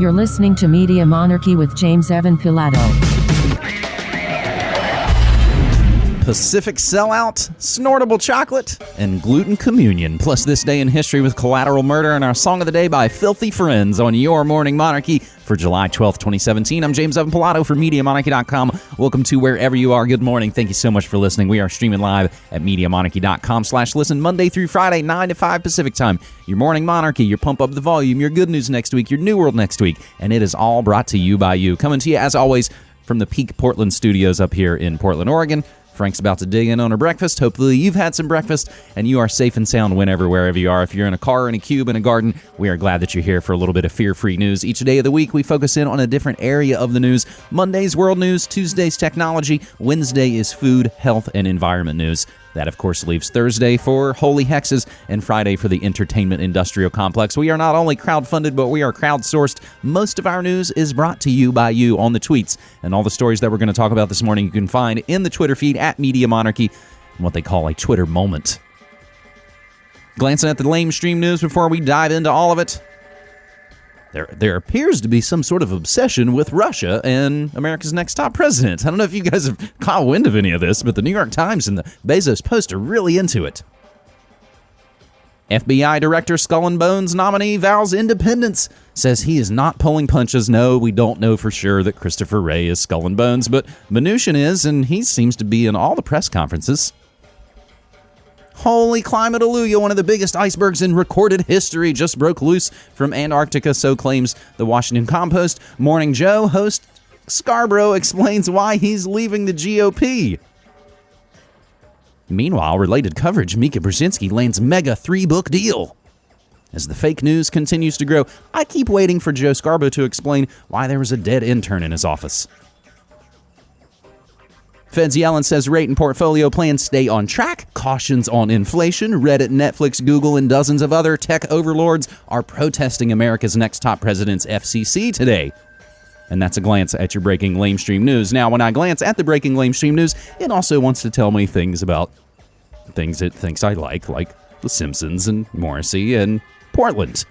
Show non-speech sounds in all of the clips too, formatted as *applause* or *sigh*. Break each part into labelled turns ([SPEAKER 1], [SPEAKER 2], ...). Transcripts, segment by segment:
[SPEAKER 1] You're listening to Media Monarchy with James Evan Pilato.
[SPEAKER 2] Pacific Sellout, Snortable Chocolate, and Gluten Communion. Plus, this day in history with Collateral Murder and our Song of the Day by Filthy Friends on Your Morning Monarchy for July 12th, 2017. I'm James Evan Pilato for MediaMonarchy.com. Welcome to wherever you are. Good morning. Thank you so much for listening. We are streaming live at MediaMonarchy.com slash listen Monday through Friday, 9 to 5 Pacific time. Your Morning Monarchy, your Pump Up the Volume, your Good News next week, your New World next week, and it is all brought to you by you. Coming to you, as always, from the Peak Portland studios up here in Portland, Oregon. Frank's about to dig in on her breakfast. Hopefully, you've had some breakfast and you are safe and sound whenever, wherever you are. If you're in a car, in a cube, in a garden, we are glad that you're here for a little bit of fear free news. Each day of the week, we focus in on a different area of the news. Monday's world news, Tuesday's technology, Wednesday is food, health, and environment news. That, of course, leaves Thursday for Holy Hexes and Friday for the Entertainment Industrial Complex. We are not only crowd-funded, but we are crowdsourced. Most of our news is brought to you by you on the tweets. And all the stories that we're going to talk about this morning you can find in the Twitter feed at Media Monarchy, what they call a Twitter moment. Glancing at the lame stream news before we dive into all of it. There, there appears to be some sort of obsession with Russia and America's next top president. I don't know if you guys have caught wind of any of this, but the New York Times and the Bezos Post are really into it. FBI Director Skull and Bones nominee vows independence, says he is not pulling punches. No, we don't know for sure that Christopher Wray is Skull and Bones, but Mnuchin is, and he seems to be in all the press conferences. Holy climate Aluya, one of the biggest icebergs in recorded history, just broke loose from Antarctica, so claims the Washington Compost. Morning Joe host Scarborough explains why he's leaving the GOP. Meanwhile, related coverage, Mika Brzezinski lands mega three book deal. As the fake news continues to grow, I keep waiting for Joe Scarborough to explain why there was a dead intern in his office. Feds Yellen says rate and portfolio plans stay on track, cautions on inflation. Reddit, Netflix, Google, and dozens of other tech overlords are protesting America's next top president's FCC today. And that's a glance at your breaking lamestream news. Now, when I glance at the breaking lamestream news, it also wants to tell me things about things it thinks I like, like The Simpsons and Morrissey and Portland.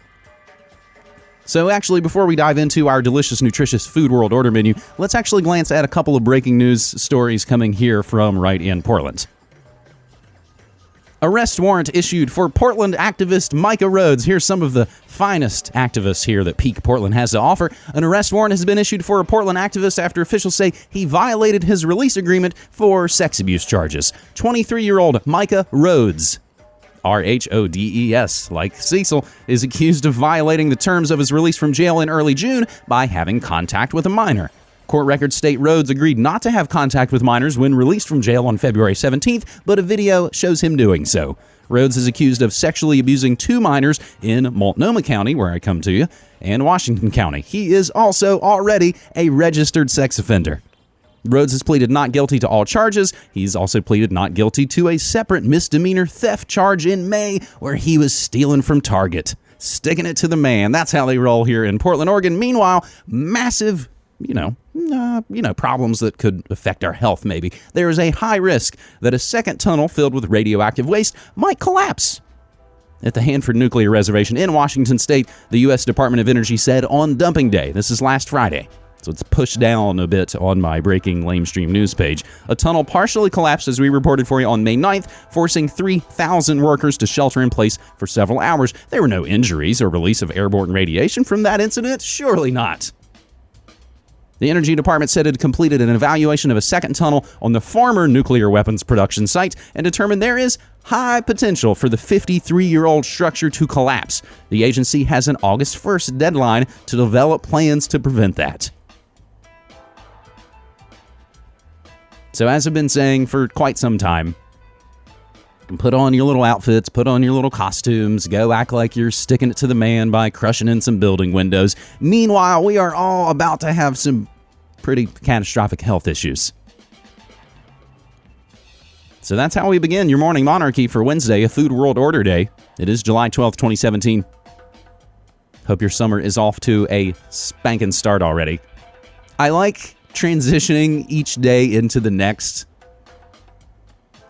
[SPEAKER 2] So, actually, before we dive into our delicious, nutritious food world order menu, let's actually glance at a couple of breaking news stories coming here from right in Portland. Arrest warrant issued for Portland activist Micah Rhodes. Here's some of the finest activists here that Peak Portland has to offer. An arrest warrant has been issued for a Portland activist after officials say he violated his release agreement for sex abuse charges. 23 year old Micah Rhodes R H O D E S, like Cecil, is accused of violating the terms of his release from jail in early June by having contact with a minor. Court records state Rhodes agreed not to have contact with minors when released from jail on February 17th, but a video shows him doing so. Rhodes is accused of sexually abusing two minors in Multnomah County, where I come to you, and Washington County. He is also already a registered sex offender. Rhodes has pleaded not guilty to all charges. He's also pleaded not guilty to a separate misdemeanor theft charge in May where he was stealing from Target. Sticking it to the man. That's how they roll here in Portland, Oregon. Meanwhile, massive, you know, uh, you know, problems that could affect our health maybe. There is a high risk that a second tunnel filled with radioactive waste might collapse at the Hanford Nuclear Reservation in Washington State, the U.S. Department of Energy said on dumping day. This is last Friday. So it's pushed down a bit on my breaking lamestream news page. A tunnel partially collapsed as we reported for you on May 9th, forcing 3,000 workers to shelter in place for several hours. There were no injuries or release of airborne radiation from that incident? Surely not. The Energy Department said it had completed an evaluation of a second tunnel on the former nuclear weapons production site and determined there is high potential for the 53 year old structure to collapse. The agency has an August 1st deadline to develop plans to prevent that. So, as I've been saying for quite some time, put on your little outfits, put on your little costumes, go act like you're sticking it to the man by crushing in some building windows. Meanwhile, we are all about to have some pretty catastrophic health issues. So that's how we begin your morning monarchy for Wednesday, a Food World Order Day. It is July 12th, 2017. Hope your summer is off to a spanking start already. I like transitioning each day into the next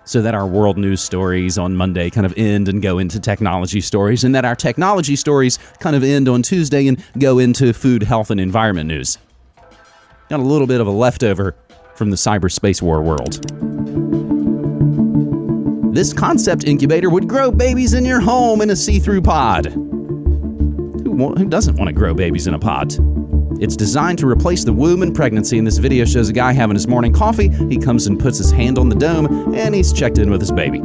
[SPEAKER 2] so that our world news stories on Monday kind of end and go into technology stories, and that our technology stories kind of end on Tuesday and go into food, health, and environment news. Got a little bit of a leftover from the cyberspace war world. This concept incubator would grow babies in your home in a see through pod. Who, who doesn't want to grow babies in a pod? It's designed to replace the womb and pregnancy, and this video shows a guy having his morning coffee. He comes and puts his hand on the dome, and he's checked in with his baby.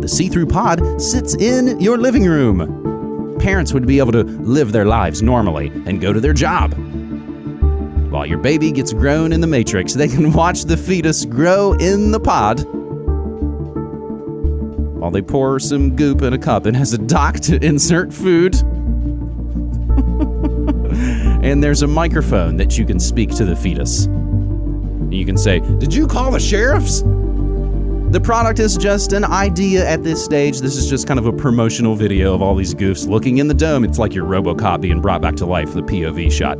[SPEAKER 2] The see through pod sits in your living room. Parents would be able to live their lives normally and go to their job. While your baby gets grown in the matrix, they can watch the fetus grow in the pod while they pour some goop in a cup and has a dock to insert food. And there's a microphone that you can speak to the fetus. You can say, Did you call the sheriffs? The product is just an idea at this stage. This is just kind of a promotional video of all these goofs looking in the dome. It's like your Robocop being brought back to life, the POV shot.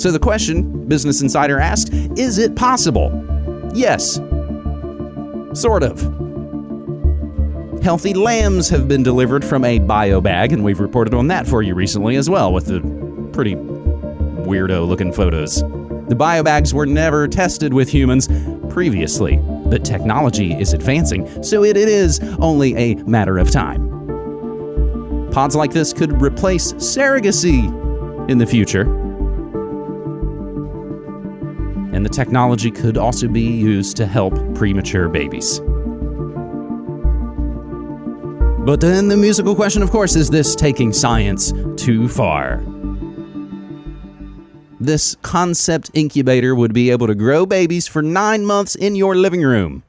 [SPEAKER 2] So the question Business Insider asked is it possible? Yes. Sort of. Healthy lambs have been delivered from a bio bag, and we've reported on that for you recently as well with the pretty weirdo looking photos. The bio bags were never tested with humans previously, but technology is advancing, so it, it is only a matter of time. Pods like this could replace surrogacy in the future. And the technology could also be used to help premature babies. But then the musical question, of course, is this taking science too far? This concept incubator would be able to grow babies for nine months in your living room.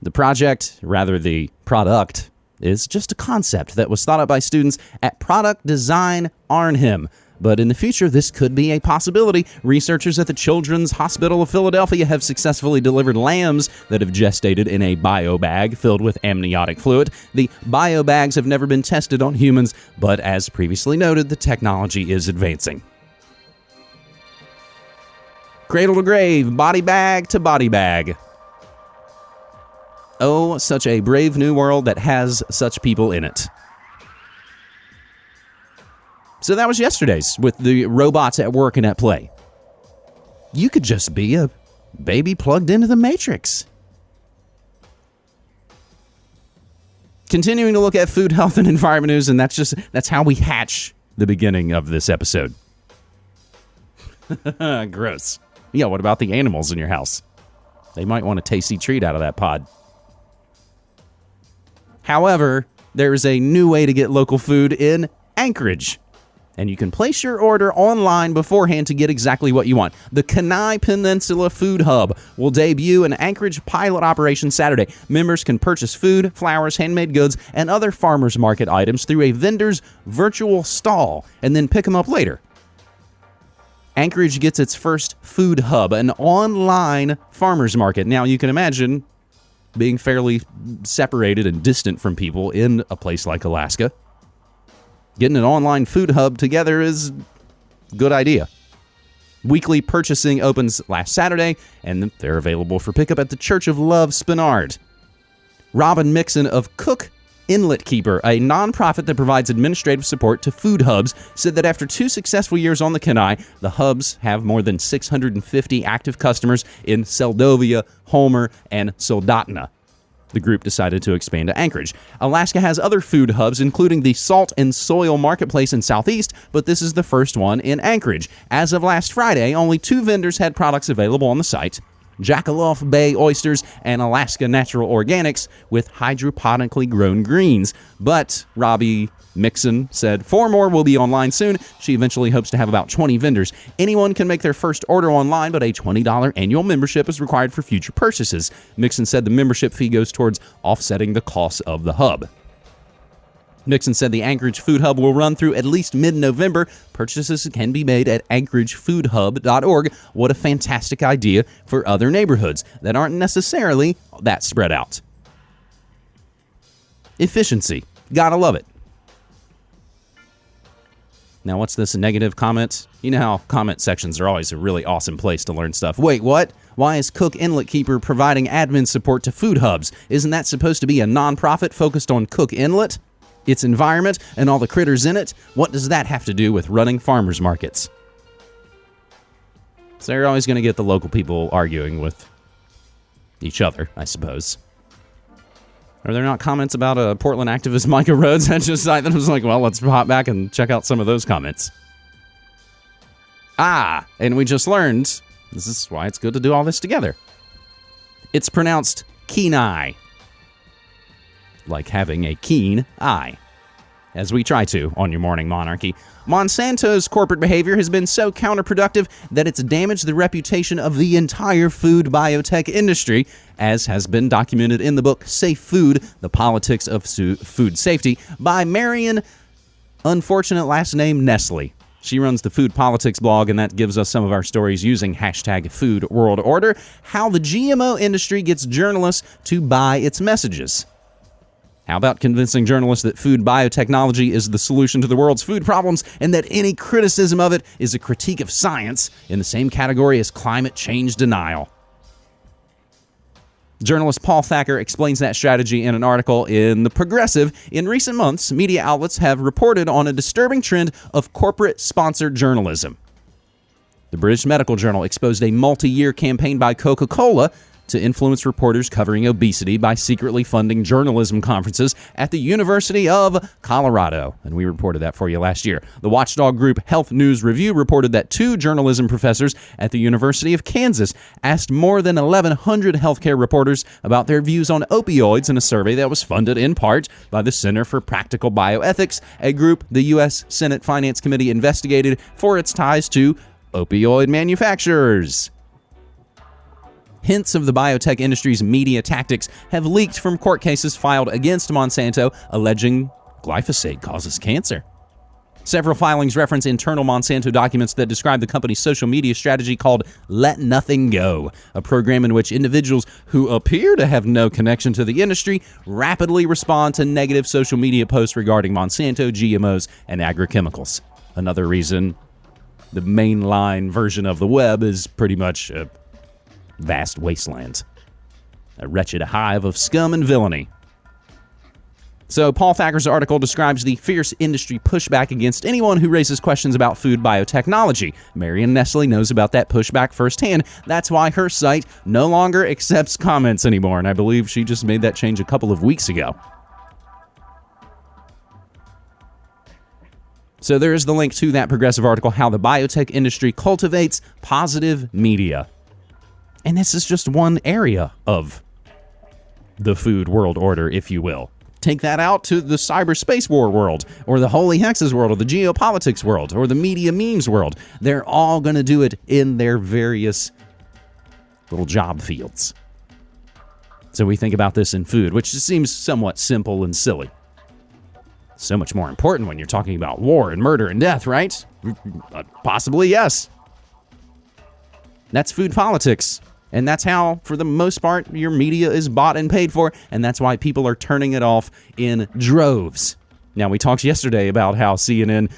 [SPEAKER 2] The project, rather the product, is just a concept that was thought up by students at Product Design Arnhem. But in the future, this could be a possibility. Researchers at the Children's Hospital of Philadelphia have successfully delivered lambs that have gestated in a bio bag filled with amniotic fluid. The bio bags have never been tested on humans, but as previously noted, the technology is advancing. Cradle to grave, body bag to body bag. Oh, such a brave new world that has such people in it. So that was yesterday's with the robots at work and at play. You could just be a baby plugged into the Matrix. Continuing to look at food, *laughs* health, and environment news, and that's just that's how we hatch the beginning of this episode. *laughs* Gross. Yeah, what about the animals in your house? They might want a tasty treat out of that pod. However, there is a new way to get local food in Anchorage. And you can place your order online beforehand to get exactly what you want. The Kenai Peninsula Food Hub will debut an Anchorage pilot operation Saturday. Members can purchase food, flowers, handmade goods, and other farmers market items through a vendor's virtual stall and then pick them up later. Anchorage gets its first food hub, an online farmers market. Now, you can imagine being fairly separated and distant from people in a place like Alaska. Getting an online food hub together is good idea. Weekly purchasing opens last Saturday, and they're available for pickup at the Church of Love Spenard. Robin Mixon of Cook Inlet Keeper, a nonprofit that provides administrative support to food hubs, said that after two successful years on the Kenai, the hubs have more than 650 active customers in Seldovia, Homer, and Soldotna. The group decided to expand to Anchorage. Alaska has other food hubs, including the Salt and Soil Marketplace in Southeast, but this is the first one in Anchorage. As of last Friday, only two vendors had products available on the site. Jakolof Bay oysters and Alaska Natural Organics with hydroponically grown greens. But Robbie Mixon said four more will be online soon. She eventually hopes to have about 20 vendors. Anyone can make their first order online, but a $20 annual membership is required for future purchases. Mixon said the membership fee goes towards offsetting the costs of the hub. Mixon said the Anchorage Food Hub will run through at least mid November. Purchases can be made at anchoragefoodhub.org. What a fantastic idea for other neighborhoods that aren't necessarily that spread out. Efficiency. Gotta love it. Now, what's this negative comment? You know how comment sections are always a really awesome place to learn stuff. Wait, what? Why is Cook Inlet Keeper providing admin support to food hubs? Isn't that supposed to be a nonprofit focused on Cook Inlet, its environment, and all the critters in it? What does that have to do with running farmers markets? So you're always going to get the local people arguing with each other, I suppose. Are there not comments about a Portland activist *laughs* Micah Rhodes? I just I was like, well, let's hop back and check out some of those comments. Ah, and we just learned this is why it's good to do all this together. It's pronounced Kenai, like having a keen eye as we try to on your morning monarchy. Monsanto's corporate behavior has been so counterproductive that it's damaged the reputation of the entire food biotech industry, as has been documented in the book Safe Food The Politics of Food Safety by Marion, unfortunate last name Nestle. She runs the Food Politics blog, and that gives us some of our stories using hashtag Food World Order. How the GMO industry gets journalists to buy its messages. How about convincing journalists that food biotechnology is the solution to the world's food problems and that any criticism of it is a critique of science in the same category as climate change denial? Journalist Paul Thacker explains that strategy in an article in The Progressive. In recent months, media outlets have reported on a disturbing trend of corporate sponsored journalism. The British Medical Journal exposed a multi year campaign by Coca Cola to influence reporters covering obesity by secretly funding journalism conferences at the University of Colorado. And we reported that for you last year. The watchdog group Health News Review reported that two journalism professors at the University of Kansas asked more than 1,100 healthcare reporters about their views on opioids in a survey that was funded in part by the Center for Practical Bioethics, a group the U.S. Senate Finance Committee investigated for its ties to opioid manufacturers. Hints of the biotech industry's media tactics have leaked from court cases filed against Monsanto alleging glyphosate causes cancer. Several filings reference internal Monsanto documents that describe the company's social media strategy called Let Nothing Go, a program in which individuals who appear to have no connection to the industry rapidly respond to negative social media posts regarding Monsanto, GMOs, and agrochemicals. Another reason the mainline version of the web is pretty much a vast wastelands. A wretched hive of scum and villainy. So, Paul Thacker's article describes the fierce industry pushback against anyone who raises questions about food biotechnology. Marion Nestle knows about that pushback firsthand. That's why her site no longer accepts comments anymore, and I believe she just made that change a couple of weeks ago. So, there is the link to that progressive article How the Biotech Industry Cultivates Positive Media. And this is just one area of the food world order, if you will. Take that out to the cyberspace war world, or the holy hexes world, or the geopolitics world, or the media memes world. They're all going to do it in their various little job fields. So we think about this in food, which seems somewhat simple and silly. So much more important when you're talking about war and murder and death, right? Mm, mm, uh, possibly, yes. That's food politics. And that's how, for the most part, your media is bought and paid for. And that's why people are turning it off in droves. Now, we talked yesterday about how CNN,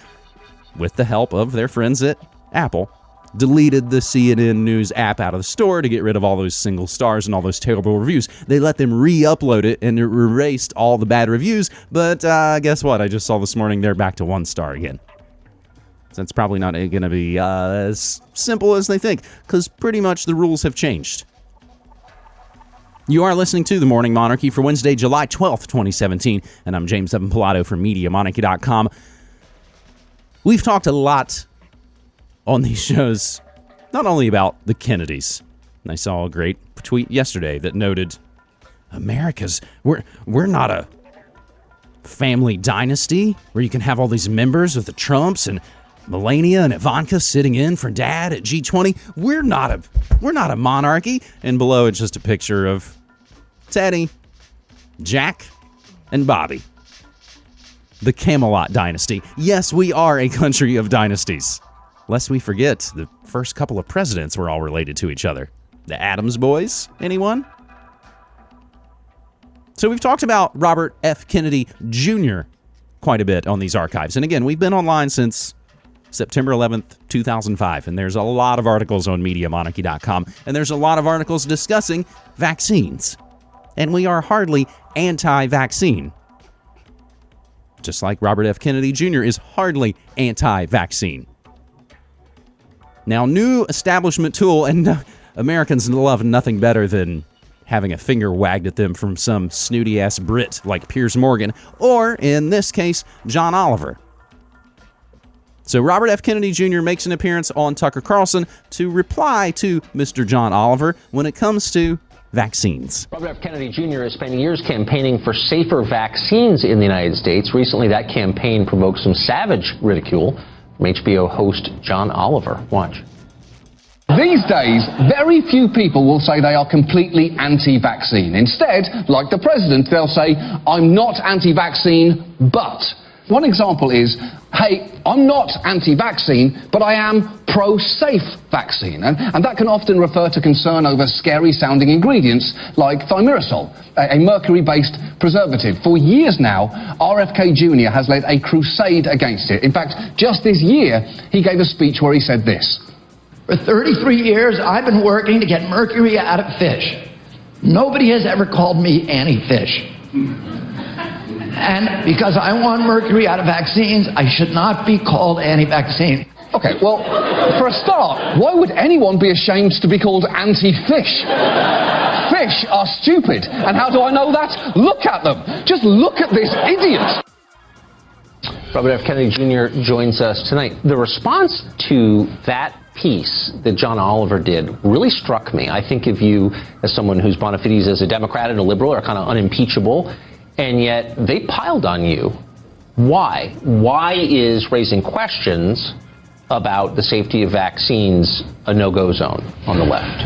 [SPEAKER 2] with the help of their friends at Apple, deleted the CNN News app out of the store to get rid of all those single stars and all those terrible reviews. They let them re upload it and erased all the bad reviews. But uh, guess what? I just saw this morning they're back to one star again. So it's probably not going to be uh, as simple as they think, because pretty much the rules have changed. You are listening to The Morning Monarchy for Wednesday, July 12th, 2017, and I'm James Evan Pilato from MediaMonarchy.com. We've talked a lot on these shows, not only about the Kennedys. I saw a great tweet yesterday that noted America's we're we're not a family dynasty where you can have all these members with the Trumps and Melania and Ivanka sitting in for dad at G20. We're not a we're not a monarchy. And below it's just a picture of Teddy, Jack, and Bobby. The Camelot dynasty. Yes, we are a country of dynasties. Lest we forget, the first couple of presidents were all related to each other. The Adams boys, anyone? So we've talked about Robert F. Kennedy Jr. quite a bit on these archives. And again, we've been online since September 11th, 2005. And there's a lot of articles on MediaMonarchy.com, and there's a lot of articles discussing vaccines. And we are hardly anti vaccine. Just like Robert F. Kennedy Jr. is hardly anti vaccine. Now, new establishment tool, and uh, *laughs* Americans love nothing better than having a finger wagged at them from some snooty ass Brit like Piers Morgan, or in this case, John Oliver. So Robert F. Kennedy Jr. makes an appearance on Tucker Carlson to reply to Mr. John Oliver when it comes to vaccines.
[SPEAKER 3] Robert F. Kennedy Jr. has spent years campaigning for safer vaccines in the United States. Recently, that campaign provoked some savage ridicule from HBO host John Oliver. Watch.
[SPEAKER 4] These days, very few people will say they are completely anti-vaccine. Instead, like the president, they'll say, I'm not anti-vaccine, but. One example is, hey, I'm not anti-vaccine, but I am pro-safe vaccine. And, and, that can often refer to concern over scary-sounding ingredients like thimerosal, a, a mercury-based preservative. For years now, RFK Jr. has led a crusade against it. In fact, just this year, he gave a speech where he said this.
[SPEAKER 5] For 33 years, I've been working to get mercury out of fish. Nobody has ever called me anti-fish. And because I want mercury out of vaccines, I should not be called anti-vaccine.
[SPEAKER 4] Okay, well, for a start, why would anyone be ashamed to be called anti-fish? Fish are stupid. And how do I know that? Look at them. Just look at this idiot.
[SPEAKER 3] Robert F. Kennedy Jr. joins us tonight. The response to that piece that John Oliver did really struck me. I think of you as someone whose bona fides as a Democrat and a liberal are kind of unimpeachable, and yet they piled on you. Why? Why is raising questions about the safety of vaccines a no-go zone on the left?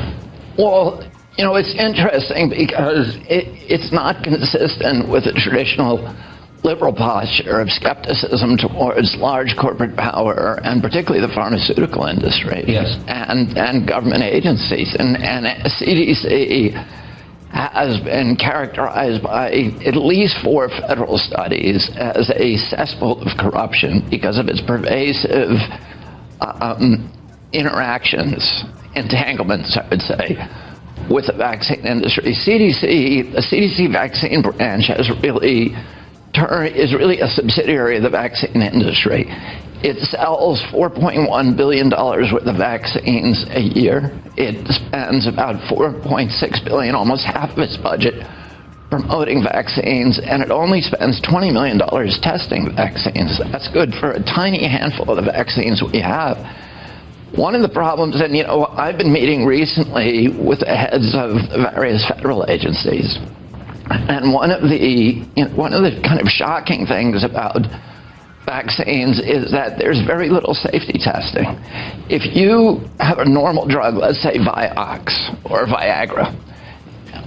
[SPEAKER 5] Well, you know, it's interesting because it, it's not consistent with the traditional liberal posture of skepticism towards large corporate power and particularly the pharmaceutical industry
[SPEAKER 3] yes.
[SPEAKER 5] and, and government agencies. And, and CDC has been characterized by at least four federal studies as a cesspool of corruption because of its pervasive um, interactions, entanglements, I would say, with the vaccine industry. CDC, the CDC vaccine branch has really is really a subsidiary of the vaccine industry. It sells $4.1 billion worth of vaccines a year. It spends about 4.6 billion, almost half of its budget, promoting vaccines, and it only spends $20 million testing vaccines. That's good for a tiny handful of the vaccines we have. One of the problems, and you know, I've been meeting recently with the heads of various federal agencies and one of the you know, one of the kind of shocking things about vaccines is that there's very little safety testing. If you have a normal drug, let's say Vioxx or Viagra,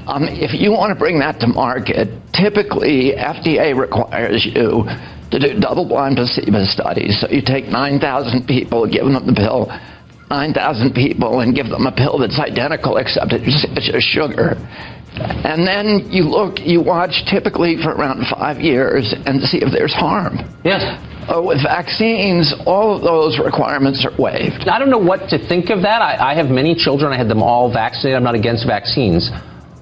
[SPEAKER 5] um, if you want to bring that to market, typically FDA requires you to do double-blind placebo studies. So you take 9,000 people, give them the pill, 9,000 people, and give them a pill that's identical except it's, it's just sugar and then you look, you watch typically for around five years and see if there's harm.
[SPEAKER 3] Yes.
[SPEAKER 5] Uh, with vaccines, all of those requirements are waived.
[SPEAKER 3] I don't know what to think of that. I, I have many children. I had them all vaccinated. I'm not against vaccines.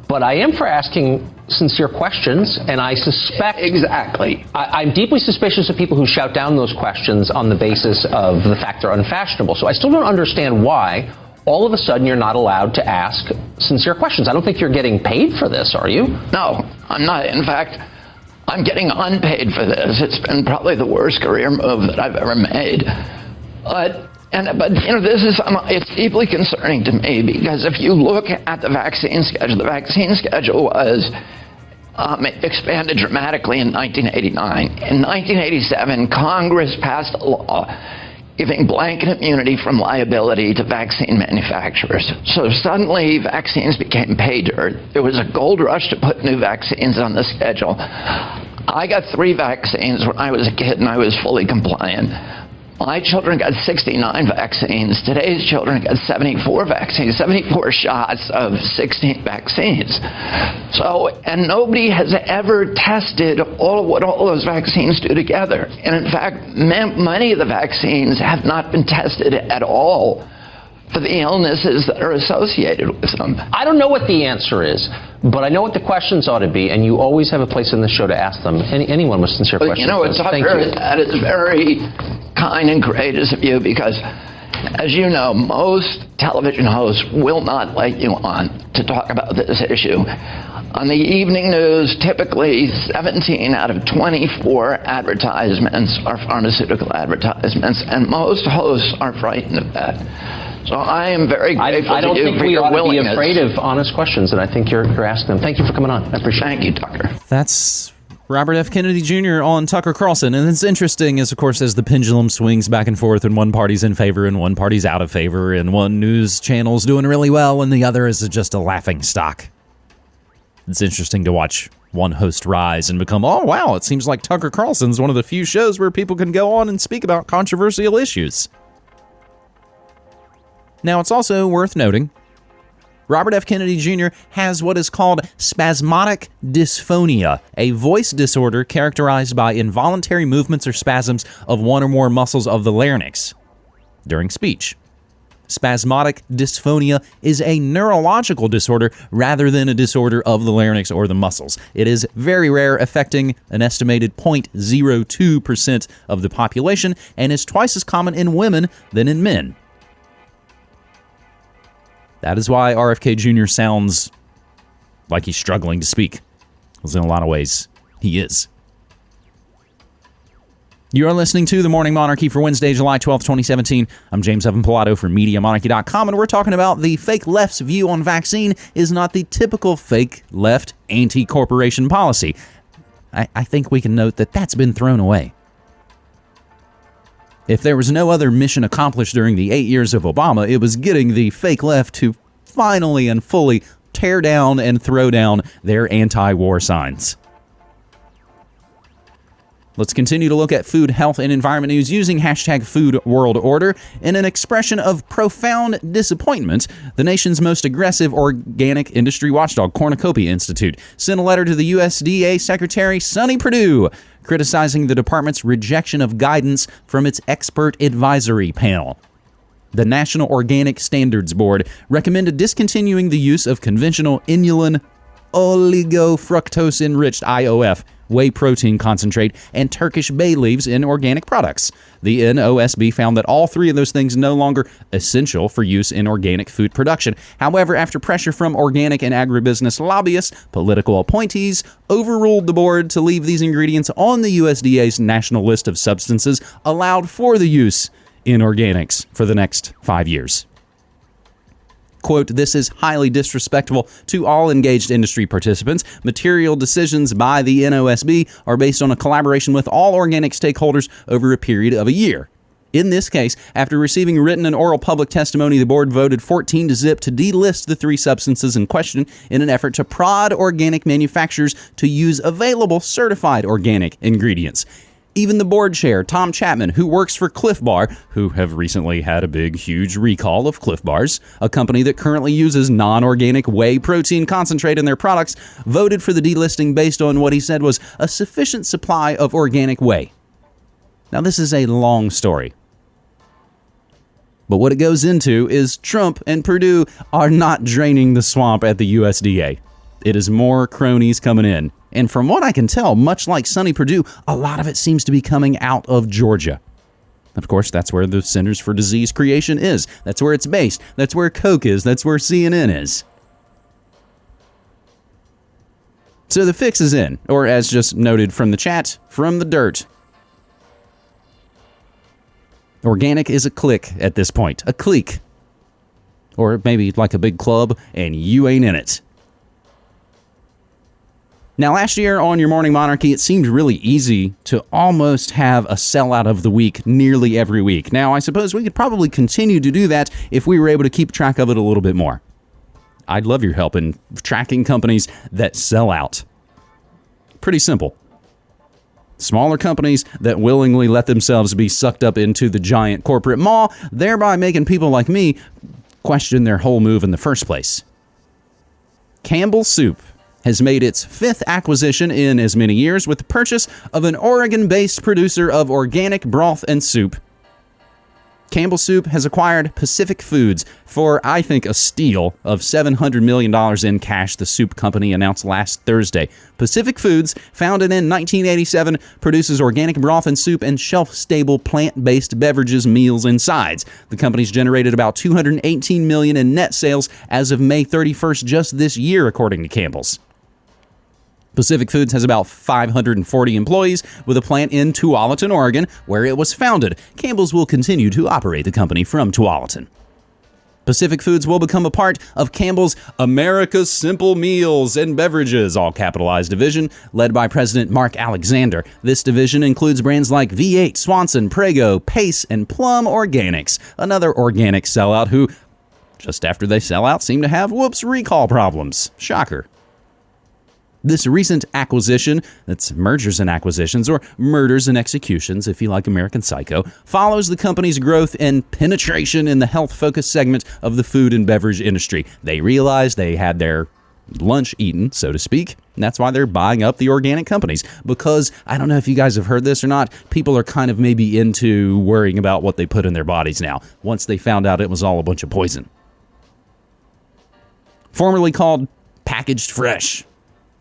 [SPEAKER 3] But I am for asking sincere questions, and I suspect.
[SPEAKER 5] Exactly.
[SPEAKER 3] I, am deeply suspicious of people who shout down those questions on the basis of the fact they're unfashionable. So I still don't understand why all of a sudden you're not allowed to ask sincere questions. I don't think you're getting paid for this, are you?
[SPEAKER 5] No, I'm not. In fact, I'm getting unpaid for this. It's been probably the worst career move that I've ever made. But and but you know this is um, it's deeply concerning to me because if you look at the vaccine schedule, the vaccine schedule was um, expanded dramatically in 1989. In 1987, Congress passed a law giving blanket immunity from liability to vaccine manufacturers. So suddenly vaccines became pay dirt. There was a gold rush to put new vaccines on the schedule. I got three vaccines when I was a kid and I was fully compliant. My children got 69 vaccines. Today's children got 74 vaccines, 74 shots of 16 vaccines. So, and nobody has ever tested all of what all those vaccines do together. And in fact, many of the vaccines have not been tested at all for the illnesses that are associated with them.
[SPEAKER 3] I don't know what the answer is, but I know what the questions ought to be, and you always have a place in the show to ask them. Any, anyone with sincere
[SPEAKER 5] But
[SPEAKER 3] questions.
[SPEAKER 5] you know, it's very, that is very kind and courageous of you because, as you know, most television hosts will not let you on to talk about this issue. On the evening news, typically 17 out of 24 advertisements are pharmaceutical advertisements, and most hosts are frightened of that. So I am very
[SPEAKER 3] I,
[SPEAKER 5] grateful
[SPEAKER 3] I don't
[SPEAKER 5] to you
[SPEAKER 3] think
[SPEAKER 5] for
[SPEAKER 3] we
[SPEAKER 5] your
[SPEAKER 3] ought to be afraid of honest questions, and I think you're, you're asking them. Thank you for coming on. I appreciate it.
[SPEAKER 5] Thank you, Tucker.
[SPEAKER 2] That's Robert F. Kennedy Jr. on Tucker Carlson. And it's interesting, as of course, as the pendulum swings back and forth, and one party's in favor and one party's out of favor, and one news channel's doing really well, and the other is just a laughing stock. It's interesting to watch one host rise and become, oh, wow, it seems like Tucker Carlson's one of the few shows where people can go on and speak about controversial issues. Now, it's also worth noting Robert F. Kennedy Jr. has what is called spasmodic dysphonia, a voice disorder characterized by involuntary movements or spasms of one or more muscles of the larynx during speech. Spasmodic dysphonia is a neurological disorder rather than a disorder of the larynx or the muscles. It is very rare, affecting an estimated 0.02% of the population, and is twice as common in women than in men. That is why RFK Jr. sounds like he's struggling to speak. Because in a lot of ways, he is. You are listening to The Morning Monarchy for Wednesday, July 12th, 2017. I'm James Evan Pilato from MediaMonarchy.com, and we're talking about the fake left's view on vaccine is not the typical fake left anti corporation policy. I, I think we can note that that's been thrown away. If there was no other mission accomplished during the eight years of Obama, it was getting the fake left to finally and fully tear down and throw down their anti war signs. Let's continue to look at food, health, and environment news using hashtag Food World Order. In an expression of profound disappointment, the nation's most aggressive organic industry watchdog, Cornucopia Institute, sent a letter to the USDA Secretary Sonny Perdue criticizing the department's rejection of guidance from its expert advisory panel. The National Organic Standards Board recommended discontinuing the use of conventional inulin oligofructose enriched IOF whey protein concentrate and Turkish bay leaves in organic products. The NOSB found that all three of those things no longer essential for use in organic food production. However, after pressure from organic and agribusiness lobbyists, political appointees overruled the board to leave these ingredients on the USDA's national list of substances allowed for the use in organics for the next 5 years quote, this is highly disrespectful to all engaged industry participants. Material decisions by the NOSB are based on a collaboration with all organic stakeholders over a period of a year. In this case, after receiving written and oral public testimony, the board voted 14 to zip to delist the three substances in question in an effort to prod organic manufacturers to use available certified organic ingredients. Even the board chair, Tom Chapman, who works for Clif Bar, who have recently had a big, huge recall of Clif Bars, a company that currently uses non organic whey protein concentrate in their products, voted for the delisting based on what he said was a sufficient supply of organic whey. Now, this is a long story. But what it goes into is Trump and Perdue are not draining the swamp at the USDA. It is more cronies coming in. And from what I can tell, much like Sonny Perdue, a lot of it seems to be coming out of Georgia. Of course, that's where the Centers for Disease Creation is. That's where it's based. That's where Coke is. That's where CNN is. So the fix is in, or as just noted from the chat, from the dirt. Organic is a clique at this point. A clique. Or maybe like a big club, and you ain't in it. Now, last year on Your Morning Monarchy, it seemed really easy to almost have a sellout of the week nearly every week. Now, I suppose we could probably continue to do that if we were able to keep track of it a little bit more. I'd love your help in tracking companies that sell out. Pretty simple. Smaller companies that willingly let themselves be sucked up into the giant corporate maw, thereby making people like me question their whole move in the first place. Campbell Soup has made its fifth acquisition in as many years with the purchase of an Oregon based producer of organic broth and soup Campbell Soup has acquired Pacific Foods for, I think, a steal of $700 million in cash, the soup company announced last Thursday. Pacific Foods, founded in 1987, produces organic broth and soup and shelf stable plant based beverages, meals, and sides. The company's generated about $218 million in net sales as of May 31st just this year, according to Campbell's. Pacific Foods has about 540 employees with a plant in Tualatin, Oregon, where it was founded. Campbell's will continue to operate the company from Tualatin. Pacific Foods will become a part of Campbell's America's Simple Meals and Beverages, all capitalized division, led by President Mark Alexander. This division includes brands like V8, Swanson, Prego, Pace, and Plum Organics, another organic sellout who, just after they sell out, seem to have whoops recall problems. Shocker. This recent acquisition, that's mergers and acquisitions, or murders and executions, if you like American Psycho, follows the company's growth and penetration in the health focused segment of the food and beverage industry. They realized they had their lunch eaten, so to speak. And that's why they're buying up the organic companies. Because I don't know if you guys have heard this or not, people are kind of maybe into worrying about what they put in their bodies now, once they found out it was all a bunch of poison. Formerly called packaged fresh.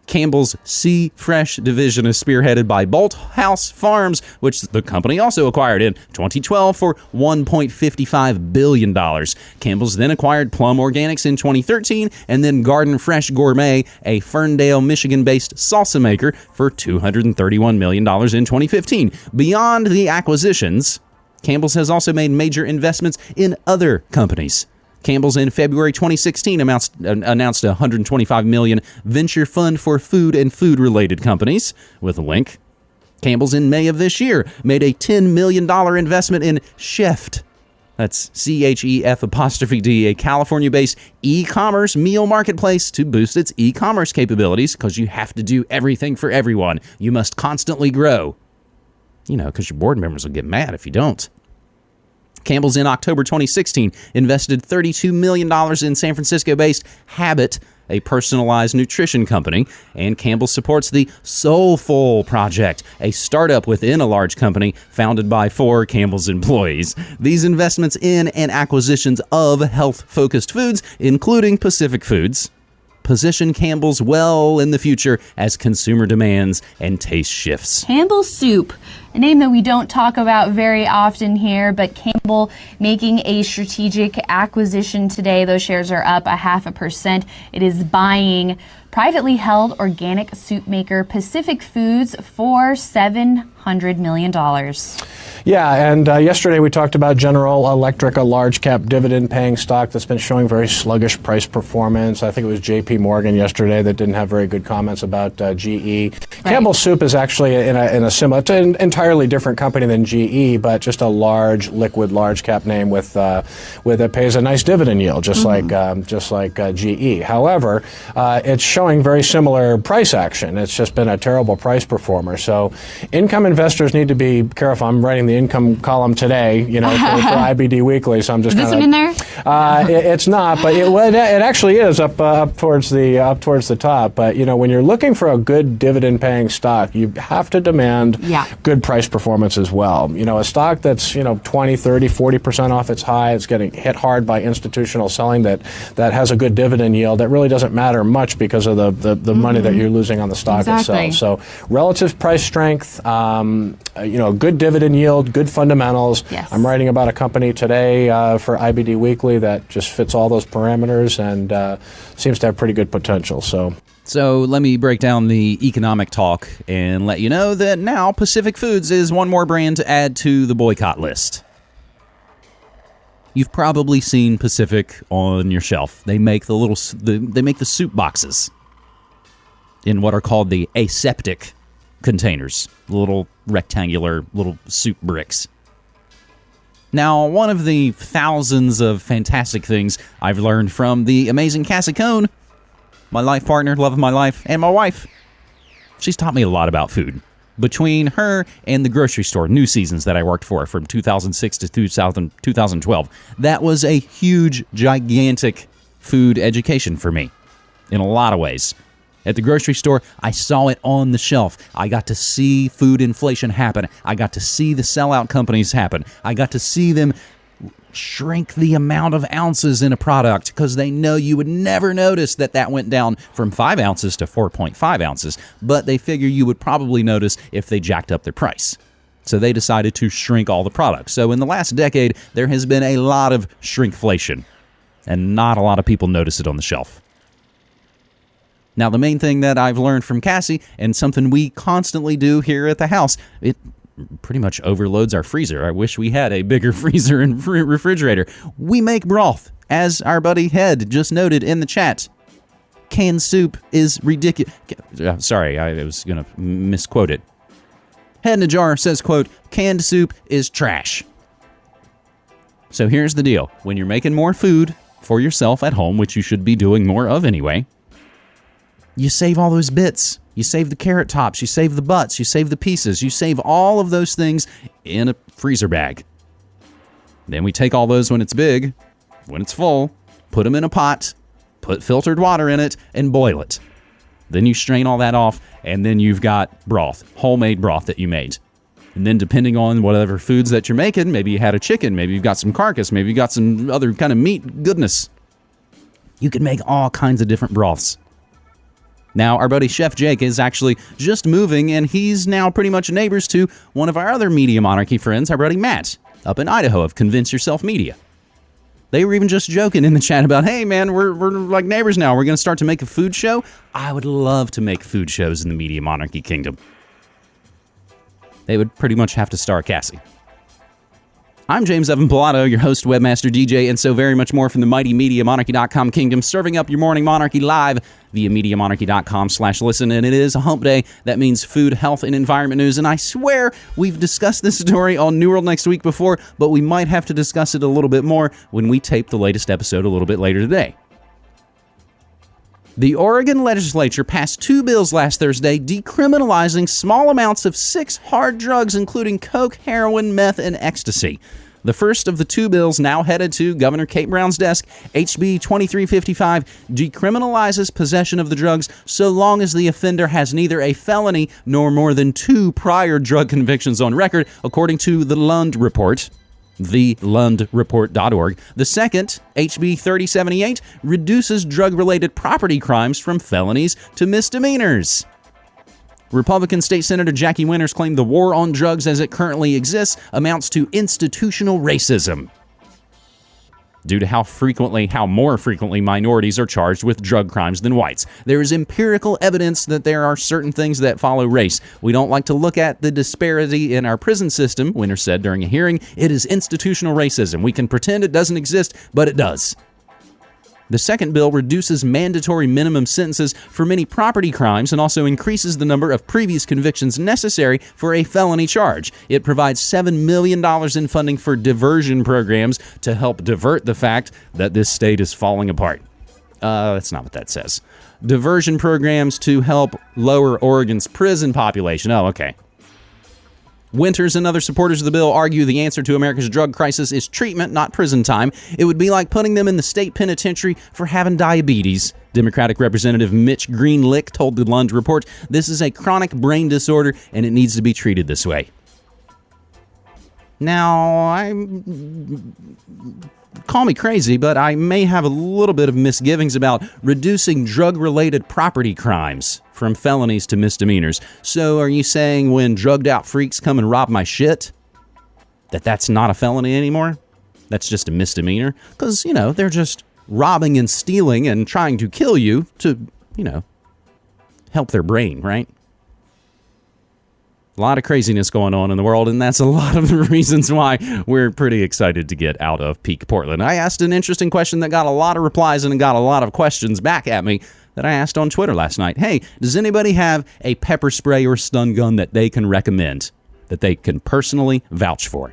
[SPEAKER 2] Campbell's Sea Fresh division is spearheaded by Bolthouse Farms, which the company also acquired in 2012 for $1.55 billion. Campbell's then acquired Plum Organics in 2013 and then Garden Fresh Gourmet, a Ferndale, Michigan based salsa maker, for $231 million in 2015. Beyond the acquisitions, Campbell's has also made major investments in other companies. Campbell's in February 2016 announced, announced a 125 million venture fund for food and food related companies with a link. Campbell's in May of this year made a $10 million investment in Chef'd. That's C H E F apostrophe D, a California based e commerce meal marketplace to boost its e commerce capabilities because you have to do everything for everyone. You must constantly grow. You know, because your board members will get mad if you don't. Campbell's in October 2016 invested $32 million in San Francisco based Habit, a personalized nutrition company, and Campbell supports the Soulful Project, a startup within a large company founded by four Campbell's employees. These investments in and acquisitions of health focused foods, including Pacific Foods, position Campbell's well in the future as consumer demands and taste shifts.
[SPEAKER 6] Campbell's Soup, a name that we don't talk about very often here, but Campbell making a strategic acquisition today. Those shares are up a half a percent. It is buying privately held organic soup maker Pacific Foods for $700 million.
[SPEAKER 7] Yeah, and uh, yesterday we talked about General Electric, a large cap dividend paying stock that's been showing very sluggish price performance. I think it was JP Morgan yesterday that didn't have very good comments about uh, GE. Right. Campbell Soup is actually in a, in a similar, it's an entirely different company than GE, but just a large liquid large cap name with uh, with it pays a nice dividend yield, just mm-hmm. like um, just like uh, GE. However, uh, it's showing very similar price action. It's just been a terrible price performer. So, income investors need to be careful. I'm writing the income column today, you know, for, for *laughs* IBD Weekly. So I'm just.
[SPEAKER 6] Is this one in there?
[SPEAKER 7] Uh, it, it's not, but it, well, it, it actually is up uh, up towards the up towards the top. But you know, when you're looking for a good dividend-paying stock, you have to demand
[SPEAKER 6] yeah.
[SPEAKER 7] good price performance as well. You know, a stock that's you know 20, 30, 40 percent off its high, it's getting hit hard by institutional selling that that has a good dividend yield. That really doesn't matter much because of the the, the mm-hmm. money that mm-hmm. you're losing on the stock
[SPEAKER 6] exactly.
[SPEAKER 7] itself. So relative price strength, um, you know, good dividend yield good fundamentals.
[SPEAKER 6] Yes.
[SPEAKER 7] I'm writing about a company today uh, for IBD Weekly that just fits all those parameters and uh, seems to have pretty good potential. So.
[SPEAKER 2] So let me break down the economic talk and let you know that now Pacific Foods is one more brand to add to the boycott list. You've probably seen Pacific on your shelf. They make the little the, they make the soup boxes in what are called the aseptic containers, little rectangular little soup bricks. Now, one of the thousands of fantastic things I've learned from the amazing Cassie Cohn, my life partner, love of my life, and my wife, she's taught me a lot about food. between her and the grocery store new seasons that I worked for from 2006 to 2000, 2012. That was a huge, gigantic food education for me in a lot of ways. At the grocery store, I saw it on the shelf. I got to see food inflation happen. I got to see the sellout companies happen. I got to see them shrink the amount of ounces in a product because they know you would never notice that that went down from 5 ounces to 4.5 ounces, but they figure you would probably notice if they jacked up their price. So they decided to shrink all the products. So in the last decade, there has been a lot of shrinkflation, and not a lot of people notice it on the shelf. Now, the main thing that I've learned from Cassie, and something we constantly do here at the house, it pretty much overloads our freezer. I wish we had a bigger *laughs* freezer and fr- refrigerator. We make broth, as our buddy Head just noted in the chat. Canned soup is ridiculous. Sorry, I was going to misquote it. Head in a jar says, quote, canned soup is trash. So here's the deal. When you're making more food for yourself at home, which you should be doing more of anyway, you save all those bits. You save the carrot tops, you save the butts, you save the pieces, you save all of those things in a freezer bag. Then we take all those when it's big, when it's full, put them in a pot, put filtered water in it, and boil it. Then you strain all that off, and then you've got broth, homemade broth that you made. And then, depending on whatever foods that you're making, maybe you had a chicken, maybe you've got some carcass, maybe you've got some other kind of meat goodness. You can make all kinds of different broths. Now, our buddy Chef Jake is actually just moving, and he's now pretty much neighbors to one of our other Media Monarchy friends, our buddy Matt, up in Idaho of Convince Yourself Media. They were even just joking in the chat about, hey man, we're, we're like neighbors now. We're going to start to make a food show. I would love to make food shows in the Media Monarchy Kingdom. They would pretty much have to star Cassie. I'm James Evan Pilato, your host, webmaster, DJ, and so very much more from the mighty MediaMonarchy.com kingdom, serving up your morning monarchy live via MediaMonarchy.com slash listen. And it is a hump day. That means food, health, and environment news. And I swear we've discussed this story on New World Next Week before, but we might have to discuss it a little bit more when we tape the latest episode a little bit later today. The Oregon legislature passed two bills last Thursday decriminalizing small amounts of six hard drugs, including coke, heroin, meth, and ecstasy. The first of the two bills now headed to Governor Kate Brown's desk, HB 2355, decriminalizes possession of the drugs so long as the offender has neither a felony nor more than two prior drug convictions on record, according to the Lund Report thelundreport.org. The second, HB 3078, reduces drug related property crimes from felonies to misdemeanors. Republican State Senator Jackie Winters claimed the war on drugs as it currently exists amounts to institutional racism due to how frequently, how more frequently minorities are charged with drug crimes than whites. There is empirical evidence that there are certain things that follow race. We don't like to look at the disparity in our prison system, Winter said during a hearing. It is institutional racism. We can pretend it doesn't exist, but it does. The second bill reduces mandatory minimum sentences for many property crimes and also increases the number of previous convictions necessary for a felony charge. It provides $7 million in funding for diversion programs to help divert the fact that this state is falling apart. Uh, that's not what that says. Diversion programs to help lower Oregon's prison population. Oh, okay. Winters and other supporters of the bill argue the answer to America's drug crisis is treatment, not prison time. It would be like putting them in the state penitentiary for having diabetes. Democratic Representative Mitch Greenlick told the Lund Report this is a chronic brain disorder and it needs to be treated this way. Now, I call me crazy, but I may have a little bit of misgivings about reducing drug related property crimes from felonies to misdemeanors. So, are you saying when drugged out freaks come and rob my shit, that that's not a felony anymore? That's just a misdemeanor? Because, you know, they're just robbing and stealing and trying to kill you to, you know, help their brain, right? A lot of craziness going on in the world, and that's a lot of the *laughs* reasons why we're pretty excited to get out of peak Portland. I asked an interesting question that got a lot of replies and got a lot of questions back at me that I asked on Twitter last night. Hey, does anybody have a pepper spray or stun gun that they can recommend, that they can personally vouch for?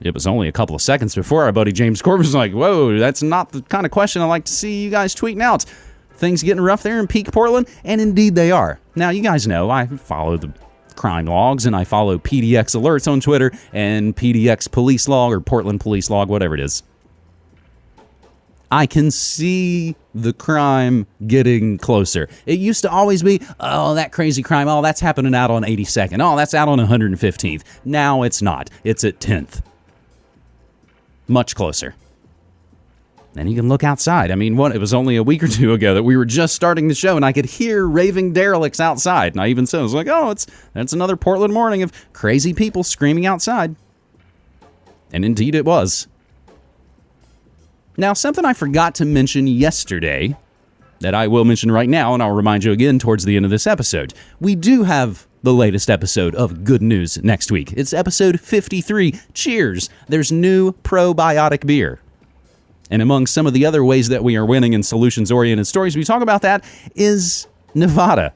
[SPEAKER 2] It was only a couple of seconds before our buddy James Corbett was like, whoa, that's not the kind of question I like to see you guys tweeting out. Things getting rough there in peak Portland, and indeed they are. Now, you guys know I follow the crime logs and I follow PDX alerts on Twitter and PDX police log or Portland police log, whatever it is, I can see the crime getting closer. It used to always be, oh, that crazy crime, oh, that's happening out on 82nd. Oh, that's out on 115th. Now it's not. It's at 10th. Much closer. And you can look outside. I mean, what? It was only a week or two ago that we were just starting the show, and I could hear raving derelicts outside. And I even said, I was like, "Oh, it's that's another Portland morning of crazy people screaming outside." And indeed, it was. Now, something I forgot to mention yesterday that I will mention right now, and I'll remind you again towards the end of this episode. We do have the latest episode of Good News next week. It's episode 53. Cheers! There's new probiotic beer. And among some of the other ways that we are winning in solutions oriented stories, we talk about that is Nevada.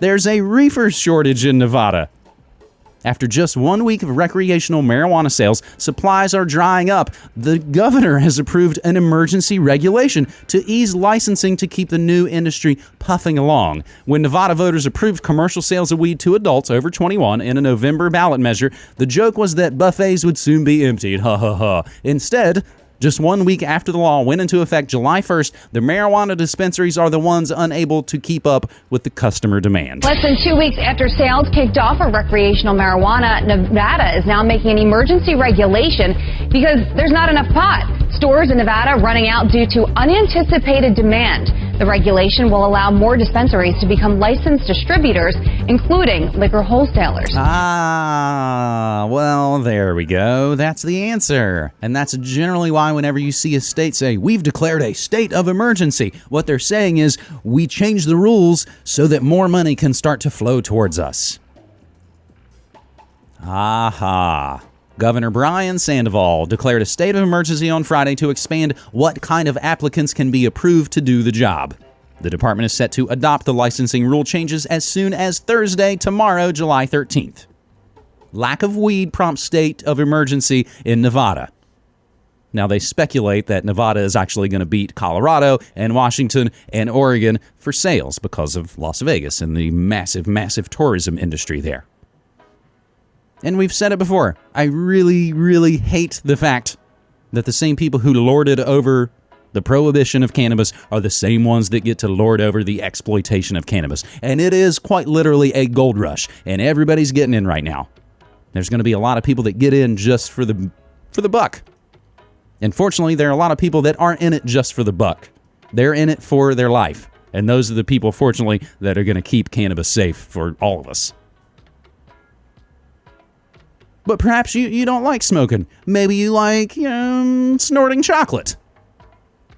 [SPEAKER 2] There's a reefer shortage in Nevada. After just one week of recreational marijuana sales, supplies are drying up. The governor has approved an emergency regulation to ease licensing to keep the new industry puffing along. When Nevada voters approved commercial sales of weed to adults over 21 in a November ballot measure, the joke was that buffets would soon be emptied. Ha ha ha. Instead, just one week after the law went into effect July 1st, the marijuana dispensaries are the ones unable to keep up with the customer demand.
[SPEAKER 8] Less than two weeks after sales kicked off for recreational marijuana, Nevada is now making an emergency regulation because there's not enough pot. Stores in Nevada running out due to unanticipated demand. The regulation will allow more dispensaries to become licensed distributors, including liquor wholesalers.
[SPEAKER 2] Ah, well, there we go. That's the answer. And that's generally why, whenever you see a state say, We've declared a state of emergency, what they're saying is, We change the rules so that more money can start to flow towards us. Aha. Governor Brian Sandoval declared a state of emergency on Friday to expand what kind of applicants can be approved to do the job. The department is set to adopt the licensing rule changes as soon as Thursday, tomorrow, July 13th. Lack of weed prompts state of emergency in Nevada. Now, they speculate that Nevada is actually going to beat Colorado and Washington and Oregon for sales because of Las Vegas and the massive, massive tourism industry there. And we've said it before. I really, really hate the fact that the same people who lorded over the prohibition of cannabis are the same ones that get to lord over the exploitation of cannabis. And it is quite literally a gold rush, and everybody's getting in right now. There's going to be a lot of people that get in just for the for the buck. And fortunately, there are a lot of people that aren't in it just for the buck. They're in it for their life. And those are the people, fortunately, that are going to keep cannabis safe for all of us. But perhaps you, you don't like smoking. Maybe you like um, snorting chocolate.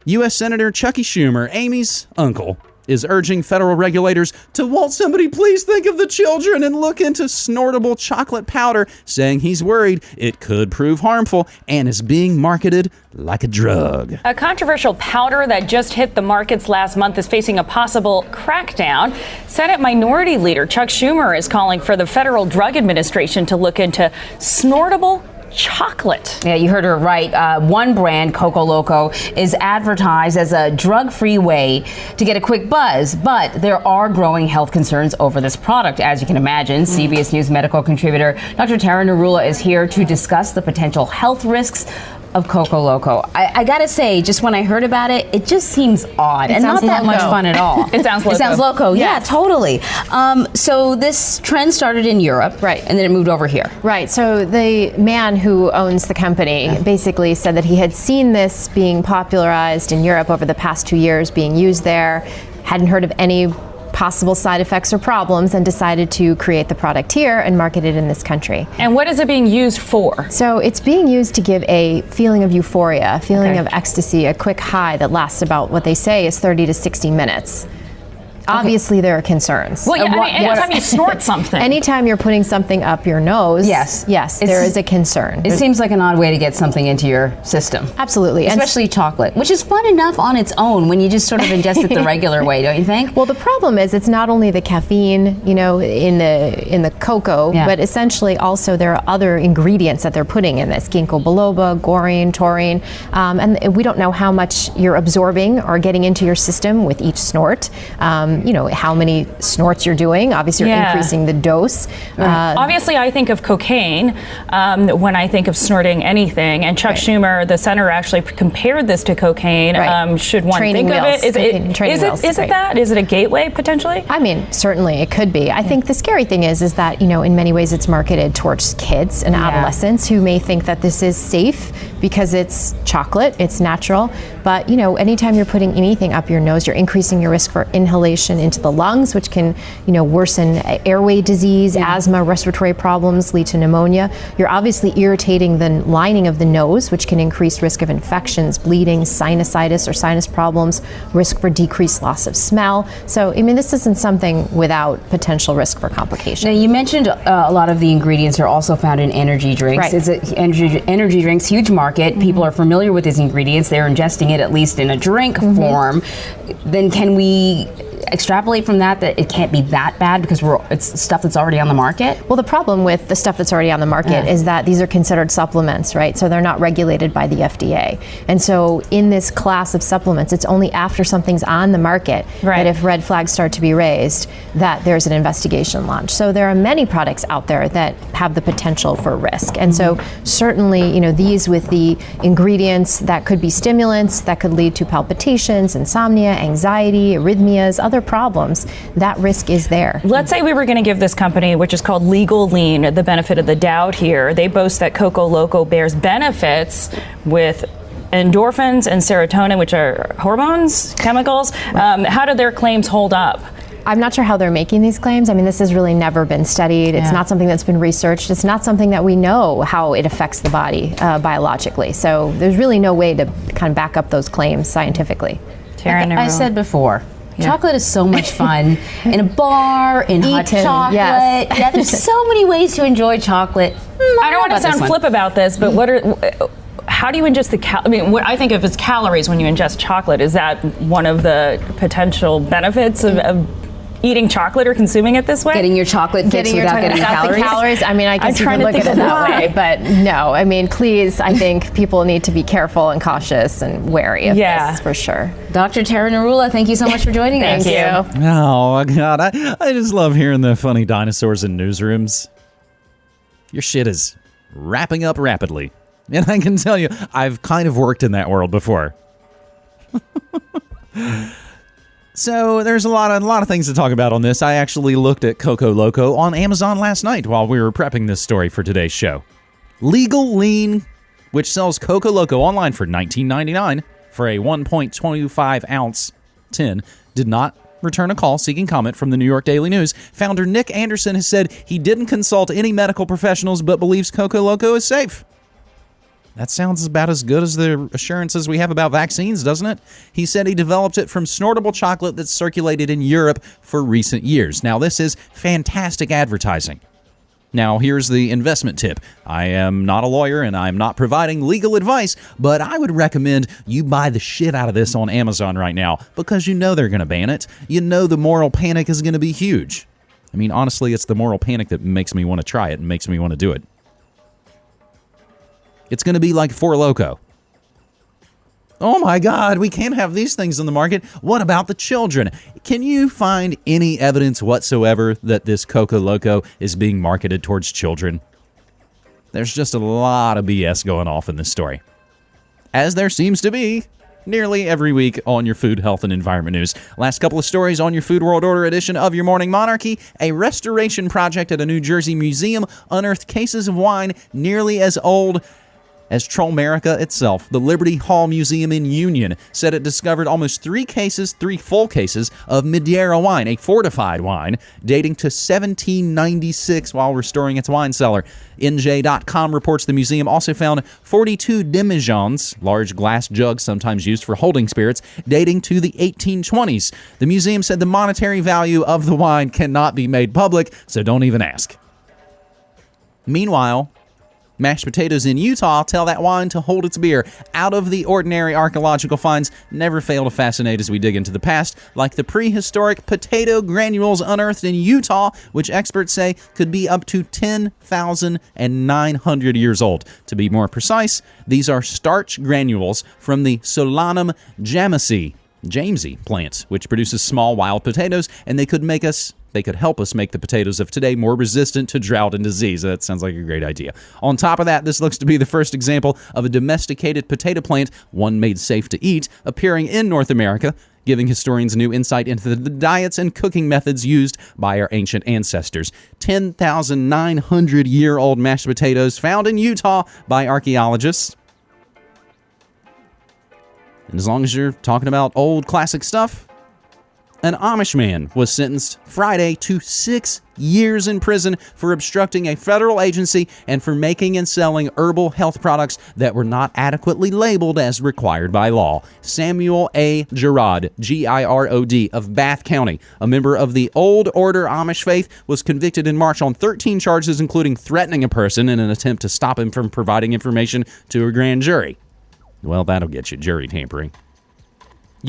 [SPEAKER 2] U.S. Senator Chucky Schumer, Amy's uncle, is urging federal regulators to, won't somebody please think of the children and look into snortable chocolate powder, saying he's worried it could prove harmful and is being marketed like a drug.
[SPEAKER 9] A controversial powder that just hit the markets last month is facing a possible crackdown. Senate Minority Leader Chuck Schumer is calling for the Federal Drug Administration to look into snortable chocolate.
[SPEAKER 10] Yeah, you heard her right. Uh, one brand, Coco Loco, is advertised as a drug free way to get a quick buzz, but there are growing health concerns over this product, as you can imagine. Mm. CBS News medical contributor Dr. Tara Narula is here to discuss the potential health risks of Coco Loco. I, I, gotta say, just when I heard about it, it just seems odd it and not that loco. much fun at all. *laughs*
[SPEAKER 9] it sounds loco.
[SPEAKER 10] It sounds loco. Yes. Yeah, totally. Um, so this trend started in Europe,
[SPEAKER 11] right,
[SPEAKER 10] and then it moved over here.
[SPEAKER 11] Right. So the man who owns the company yeah. basically said that he had seen this being popularized in Europe over the past two years, being used there. Hadn't heard of any possible side effects or problems and decided to create the product here and market it in this country.
[SPEAKER 9] And what is it being used for?
[SPEAKER 11] So it's being used to give a feeling of euphoria, a feeling okay. of ecstasy, a quick high that lasts about what they say is 30 to 60 minutes. Obviously, there are concerns.
[SPEAKER 9] Well, yeah, what, I mean, anytime you snort something.
[SPEAKER 11] anytime you're putting something up your nose,
[SPEAKER 10] yes,
[SPEAKER 11] yes, there is a concern.
[SPEAKER 10] It seems like an odd way to get something into your system.
[SPEAKER 11] Absolutely,
[SPEAKER 10] especially and chocolate, which is fun enough on its own when you just sort of ingest it the *laughs* regular way, don't you think?
[SPEAKER 11] Well, the problem is it's not only the caffeine, you know, in the in the cocoa, yeah. but essentially also there are other ingredients that they're putting in this: ginkgo biloba, guarana, taurine, um, and we don't know how much you're absorbing or getting into your system with each snort. Um, um, you know, how many snorts you're doing. Obviously, you're
[SPEAKER 9] Yeah.
[SPEAKER 11] increasing the dose. Uh,
[SPEAKER 9] Obviously, I think of cocaine um, when I think of snorting anything. And Chuck Schumer, the senator, actually compared this to cocaine.
[SPEAKER 11] Right.
[SPEAKER 9] Um, should one
[SPEAKER 11] Training
[SPEAKER 9] think
[SPEAKER 11] wheels.
[SPEAKER 9] of it? Is it,
[SPEAKER 11] training
[SPEAKER 9] is it,
[SPEAKER 11] wheels,
[SPEAKER 9] is it that? Is it a gateway potentially?
[SPEAKER 11] I mean, certainly it could be. I think the scary thing is, is that you know, in many ways, it's marketed towards kids and adolescents who may think that this is safe because it's chocolate, it's natural. But you know, anytime you're putting anything up your nose, you're increasing your risk for inhalation into the lungs, which can, you know, worsen airway disease, asthma, respiratory problems, lead to pneumonia. You're obviously irritating the lining of the nose, which can increase risk of infections, bleeding, sinusitis or sinus problems, risk for decreased loss of smell. So, I mean, this isn't something without potential risk for complications.
[SPEAKER 10] Now, you mentioned uh, a lot of the ingredients are also found in energy drinks.
[SPEAKER 11] Right.
[SPEAKER 10] It's a energy, energy drinks, huge market. People are familiar with these ingredients. They're ingesting it at least in a drink mm-hmm. form. Then can we extrapolate from that that it can't be that bad because we're it's stuff that's already on the market?
[SPEAKER 11] Well, the problem with the stuff that's already on the market
[SPEAKER 10] Yeah.
[SPEAKER 11] is that these are considered supplements, right? So they're not regulated by the FDA. And so in this class of supplements, it's only after something's on the market that if red flags start to be raised, that there's an investigation launched. So there are many products out there that have the potential for risk. And so certainly, you know, these with the ingredients that could be stimulants that could lead to palpitations, insomnia, anxiety, arrhythmias, other problems, that risk is there.
[SPEAKER 9] Let's say we were going to give this company, which is called Legal Lean, the benefit of the doubt here. They boast that Coco Loco bears benefits with endorphins and serotonin, which are hormones, chemicals. Um, how do their claims hold up?
[SPEAKER 11] I'm not sure how they're making these claims. I mean, this has really never been studied. It's
[SPEAKER 9] Yeah.
[SPEAKER 11] not something that's been researched. It's not something that we know how it affects the body uh, biologically. So there's really no way to kind of back up those claims scientifically.
[SPEAKER 10] Like I said before. Chocolate is so much fun *laughs* in a bar, in hot
[SPEAKER 11] Eaten,
[SPEAKER 10] chocolate.
[SPEAKER 11] yes.
[SPEAKER 10] Yeah, there's so many ways to enjoy chocolate. *laughs*
[SPEAKER 9] I don't mm, want to sound flip about this, but what are how do you ingest the cal? I mean, what I think of as calories when you ingest chocolate. Is that one of the potential benefits of, of eating chocolate or consuming it this way?
[SPEAKER 10] Getting your chocolate
[SPEAKER 11] Getting your tongue without the calories. I mean, I
[SPEAKER 9] I'm
[SPEAKER 11] guess you
[SPEAKER 9] trying
[SPEAKER 11] could
[SPEAKER 9] to
[SPEAKER 11] look
[SPEAKER 9] think
[SPEAKER 11] at it that
[SPEAKER 9] why.
[SPEAKER 11] way, but no. I mean, please, I think people need to be careful and cautious and wary of
[SPEAKER 10] Yeah.
[SPEAKER 11] this for sure.
[SPEAKER 10] Dr. Tara Narula, thank you so much for joining *laughs*
[SPEAKER 11] Thank
[SPEAKER 10] us.
[SPEAKER 11] you.
[SPEAKER 2] Oh God, I, I just love hearing the funny dinosaurs in newsrooms. Your shit is wrapping up rapidly, and I can tell you, I've kind of worked in that world before. *laughs* so there's a lot of a lot of things to talk about on this. I actually looked at Coco Loco on Amazon last night while we were prepping this story for today's show. Legal Lean, which sells Coco Loco online for $19.99 for a 1.25 ounce tin, did not return a call seeking comment from the New York Daily News. Founder Nick Anderson has said he didn't consult any medical professionals but believes Coco Loco is safe. That sounds about as good as the assurances we have about vaccines, doesn't it? He said he developed it from snortable chocolate that's circulated in Europe for recent years. Now, this is fantastic advertising. Now, here's the investment tip. I am not a lawyer and I'm not providing legal advice, but I would recommend you buy the shit out of this on Amazon right now because you know they're going to ban it. You know the moral panic is going to be huge. I mean, honestly, it's the moral panic that makes me want to try it and makes me want to do it. It's going to be like Four Loco. Oh my God, we can't have these things in the market. What about the children? Can you find any evidence whatsoever that this Coco Loco is being marketed towards children? There's just a lot of BS going off in this story. As there seems to be nearly every week on your food, health, and environment news. Last couple of stories on your Food World Order edition of Your Morning Monarchy. A restoration project at a New Jersey museum unearthed cases of wine nearly as old as Trollmerica itself, the Liberty Hall Museum in Union said it discovered almost three cases, three full cases of Madeira wine, a fortified wine dating to 1796 while restoring its wine cellar. NJ.com reports the museum also found 42 demijohns, large glass jugs sometimes used for holding spirits, dating to the 1820s. The museum said the monetary value of the wine cannot be made public, so don't even ask. Meanwhile, Mashed potatoes in Utah tell that wine to hold its beer. Out of the ordinary archaeological finds never fail to fascinate as we dig into the past, like the prehistoric potato granules unearthed in Utah, which experts say could be up to 10,900 years old. To be more precise, these are starch granules from the Solanum jamesii. Jamesy plant, which produces small wild potatoes, and they could make us they could help us make the potatoes of today more resistant to drought and disease. That sounds like a great idea. On top of that, this looks to be the first example of a domesticated potato plant, one made safe to eat, appearing in North America giving historians new insight into the diets and cooking methods used by our ancient ancestors. 10,900 year old mashed potatoes found in Utah by archaeologists. And as long as you're talking about old classic stuff, an Amish man was sentenced Friday to six years in prison for obstructing a federal agency and for making and selling herbal health products that were not adequately labeled as required by law. Samuel A. Girod, G I R O D, of Bath County, a member of the Old Order Amish faith, was convicted in March on 13 charges, including threatening a person in an attempt to stop him from providing information to a grand jury. Well, that'll get you jury tampering.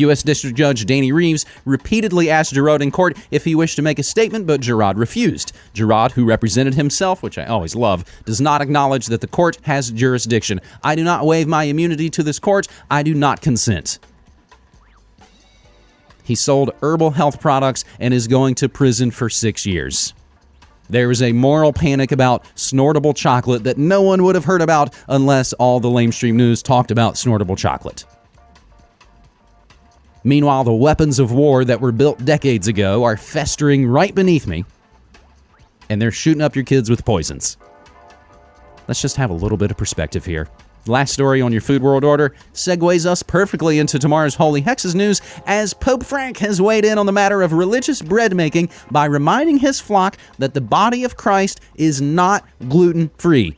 [SPEAKER 2] U.S. District Judge Danny Reeves repeatedly asked Girod in court if he wished to make a statement, but Girod refused. Girod, who represented himself, which I always love, does not acknowledge that the court has jurisdiction. I do not waive my immunity to this court. I do not consent. He sold herbal health products and is going to prison for six years. There is a moral panic about snortable chocolate that no one would have heard about unless all the lamestream news talked about snortable chocolate. Meanwhile, the weapons of war that were built decades ago are festering right beneath me, and they're shooting up your kids with poisons. Let's just have a little bit of perspective here. Last story on your Food World Order segues us perfectly into tomorrow's Holy Hexes news as Pope Frank has weighed in on the matter of religious bread making by reminding his flock that the body of Christ is not gluten free.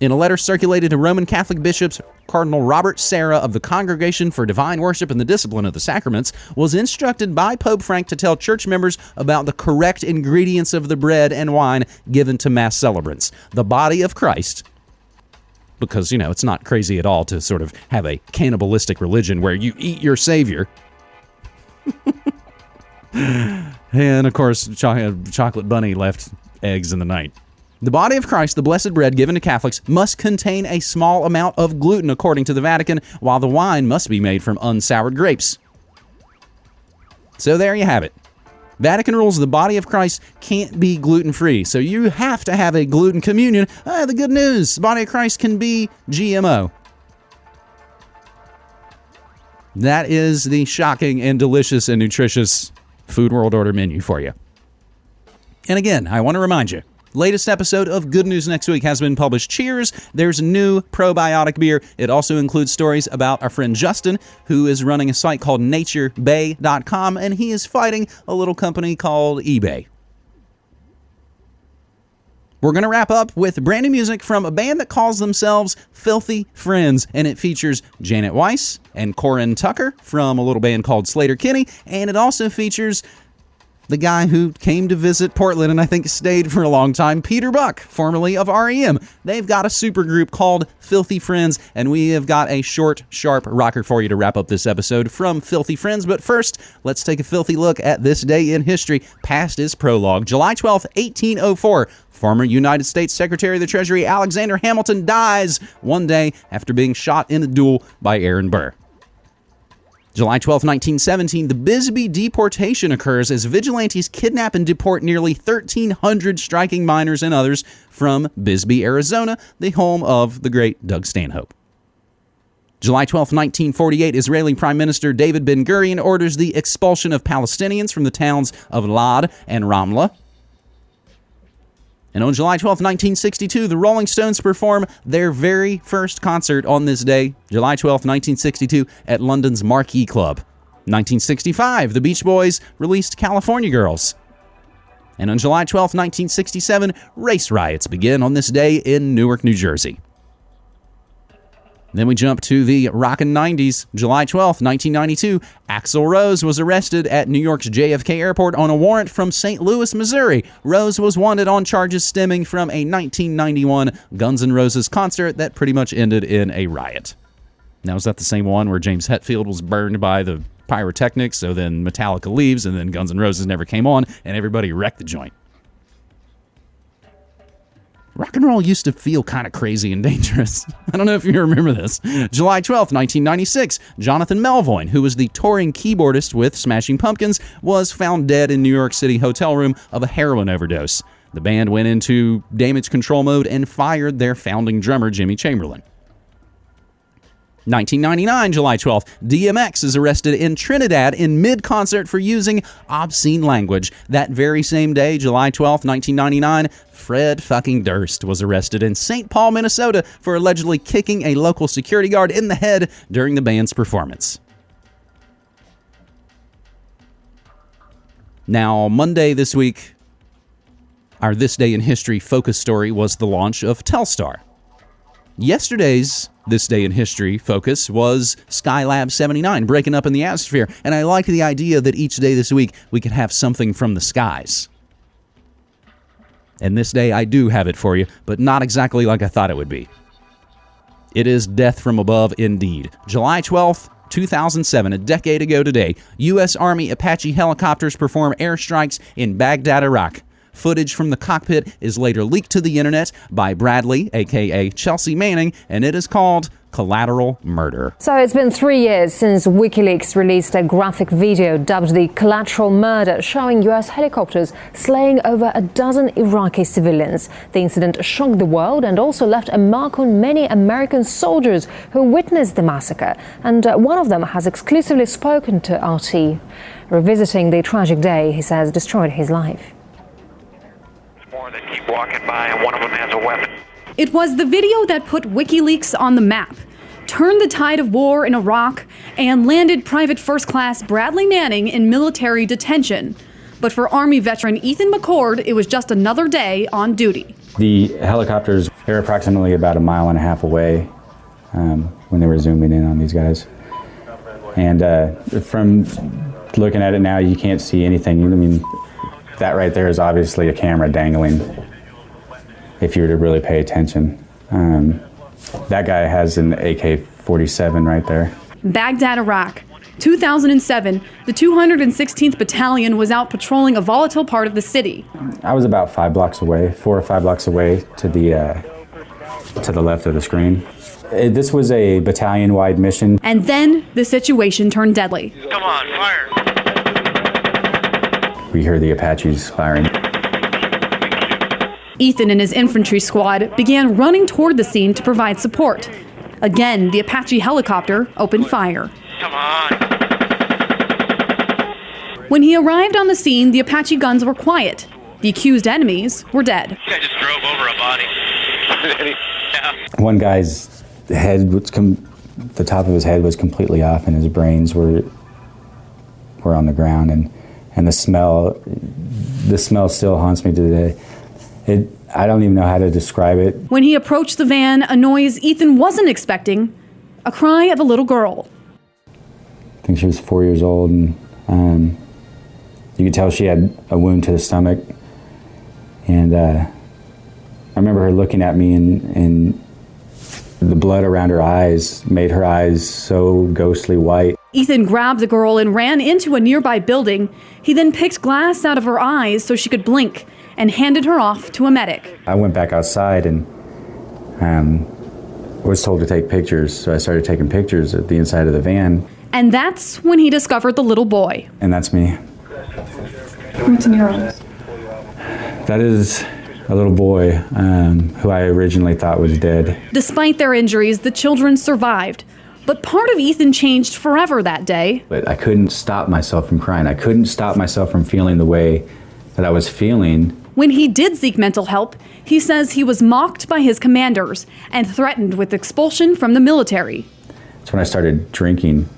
[SPEAKER 2] In a letter circulated to Roman Catholic bishops, Cardinal Robert Sarah of the Congregation for Divine Worship and the Discipline of the Sacraments was instructed by Pope Frank to tell church members about the correct ingredients of the bread and wine given to Mass celebrants. The body of Christ because, you know, it's not crazy at all to sort of have a cannibalistic religion where you eat your savior. *laughs* and of course, Chocolate Bunny left eggs in the night. The body of Christ, the blessed bread given to Catholics, must contain a small amount of gluten, according to the Vatican, while the wine must be made from unsoured grapes. So there you have it. Vatican rules the body of Christ can't be gluten free, so you have to have a gluten communion. Ah, the good news the body of Christ can be GMO. That is the shocking and delicious and nutritious Food World Order menu for you. And again, I want to remind you Latest episode of Good News Next Week has been published. Cheers! There's a new probiotic beer. It also includes stories about our friend Justin, who is running a site called naturebay.com, and he is fighting a little company called eBay. We're going to wrap up with brand new music from a band that calls themselves Filthy Friends, and it features Janet Weiss and Corin Tucker from a little band called Sleater-Kinney, and it also features the guy who came to visit Portland and I think stayed for a long time, Peter Buck, formerly of REM. They've got a super group called Filthy Friends, and we have got a short, sharp rocker for you to wrap up this episode from Filthy Friends. But first, let's take a filthy look at this day in history. Past is prologue. July 12th, 1804. Former United States Secretary of the Treasury Alexander Hamilton dies one day after being shot in a duel by Aaron Burr. July 12, 1917, the Bisbee deportation occurs as vigilantes kidnap and deport nearly 1,300 striking miners and others from Bisbee, Arizona, the home of the great Doug Stanhope. July 12, 1948, Israeli Prime Minister David Ben Gurion orders the expulsion of Palestinians from the towns of Lod and Ramla. And on July 12, 1962, the Rolling Stones perform their very first concert on this day, July 12, 1962, at London's Marquee Club. 1965, the Beach Boys released California Girls. And on July 12, 1967, race riots begin on this day in Newark, New Jersey. Then we jump to the rockin' 90s. July 12th, 1992, Axl Rose was arrested at New York's JFK Airport on a warrant from St. Louis, Missouri. Rose was wanted on charges stemming from a 1991 Guns N' Roses concert that pretty much ended in a riot. Now, is that the same one where James Hetfield was burned by the pyrotechnics, so then Metallica leaves, and then Guns N' Roses never came on, and everybody wrecked the joint? Rock and roll used to feel kind of crazy and *laughs* dangerous. I don't know if you remember this. July 12th, 1996, Jonathan Melvoin, who was the touring keyboardist with Smashing Pumpkins, was found dead in New York City hotel room of a heroin overdose. The band went into damage control mode and fired their founding drummer, Jimmy Chamberlin. 1999, July 12th, DMX is arrested in Trinidad in mid concert for using obscene language. That very same day, July 12th, 1999, Fred fucking Durst was arrested in St. Paul, Minnesota for allegedly kicking a local security guard in the head during the band's performance. Now, Monday this week, our This Day in History focus story was the launch of Telstar. Yesterday's This Day in History focus was Skylab 79 breaking up in the atmosphere, and I like the idea that each day this week we could have something from the skies. And this day I do have it for you, but not exactly like I thought it would be. It is death from above indeed. July 12th, 2007, a decade ago today, U.S. Army Apache helicopters perform airstrikes in Baghdad, Iraq. Footage from the cockpit is later leaked to the internet by Bradley, aka Chelsea Manning, and it is called Collateral Murder.
[SPEAKER 12] So it's been three years since WikiLeaks released a graphic video dubbed the Collateral Murder, showing US helicopters slaying over a dozen Iraqi civilians. The incident shocked the world and also left a mark on many American soldiers who witnessed the massacre. And uh, one of them has exclusively spoken to RT. Revisiting the tragic day, he says, destroyed his life.
[SPEAKER 13] More that keep walking by, and one of them has a weapon.
[SPEAKER 14] It was the video that put WikiLeaks on the map, turned the tide of war in Iraq, and landed Private First Class Bradley Manning in military detention. But for Army veteran Ethan McCord, it was just another day on duty.
[SPEAKER 15] The helicopters, they were approximately about a mile and a half away um, when they were zooming in on these guys. And uh, from looking at it now, you can't see anything. I mean, that right there is obviously a camera dangling if you were to really pay attention. Um, that guy has an AK 47 right there.
[SPEAKER 14] Baghdad, Iraq. 2007, the 216th Battalion was out patrolling a volatile part of the city.
[SPEAKER 15] I was about five blocks away, four or five blocks away to the, uh, to the left of the screen. It, this was a battalion wide mission.
[SPEAKER 14] And then the situation turned deadly.
[SPEAKER 13] Come on, fire!
[SPEAKER 15] We heard the Apaches firing.
[SPEAKER 14] Ethan and his infantry squad began running toward the scene to provide support. Again, the Apache helicopter opened fire.
[SPEAKER 13] Come on.
[SPEAKER 14] When he arrived on the scene, the Apache guns were quiet. The accused enemies were dead.
[SPEAKER 13] I just drove over a body. yeah. *laughs*
[SPEAKER 15] One guy's head was com- the top of his head was completely off, and his brains were were on the ground, and and the smell, the smell still haunts me to the day. It, I don't even know how to describe it.
[SPEAKER 14] When he approached the van, a noise Ethan wasn't expecting a cry of a little girl.
[SPEAKER 15] I think she was four years old, and um, you could tell she had a wound to the stomach. And uh, I remember her looking at me, and, and the blood around her eyes made her eyes so ghostly white.
[SPEAKER 14] Ethan grabbed the girl and ran into a nearby building. He then picked glass out of her eyes so she could blink and handed her off to a medic.
[SPEAKER 15] I went back outside and um, was told to take pictures, so I started taking pictures at the inside of the van,
[SPEAKER 14] And that's when he discovered the little boy.
[SPEAKER 15] and that's me.
[SPEAKER 14] What's in your arms?
[SPEAKER 15] That is a little boy um, who I originally thought was dead.
[SPEAKER 14] Despite their injuries, the children survived. But part of Ethan changed forever that day.
[SPEAKER 15] But I couldn't stop myself from crying. I couldn't stop myself from feeling the way that I was feeling.
[SPEAKER 14] When he did seek mental help, he says he was mocked by his commanders and threatened with expulsion from the military.
[SPEAKER 15] That's when I started drinking.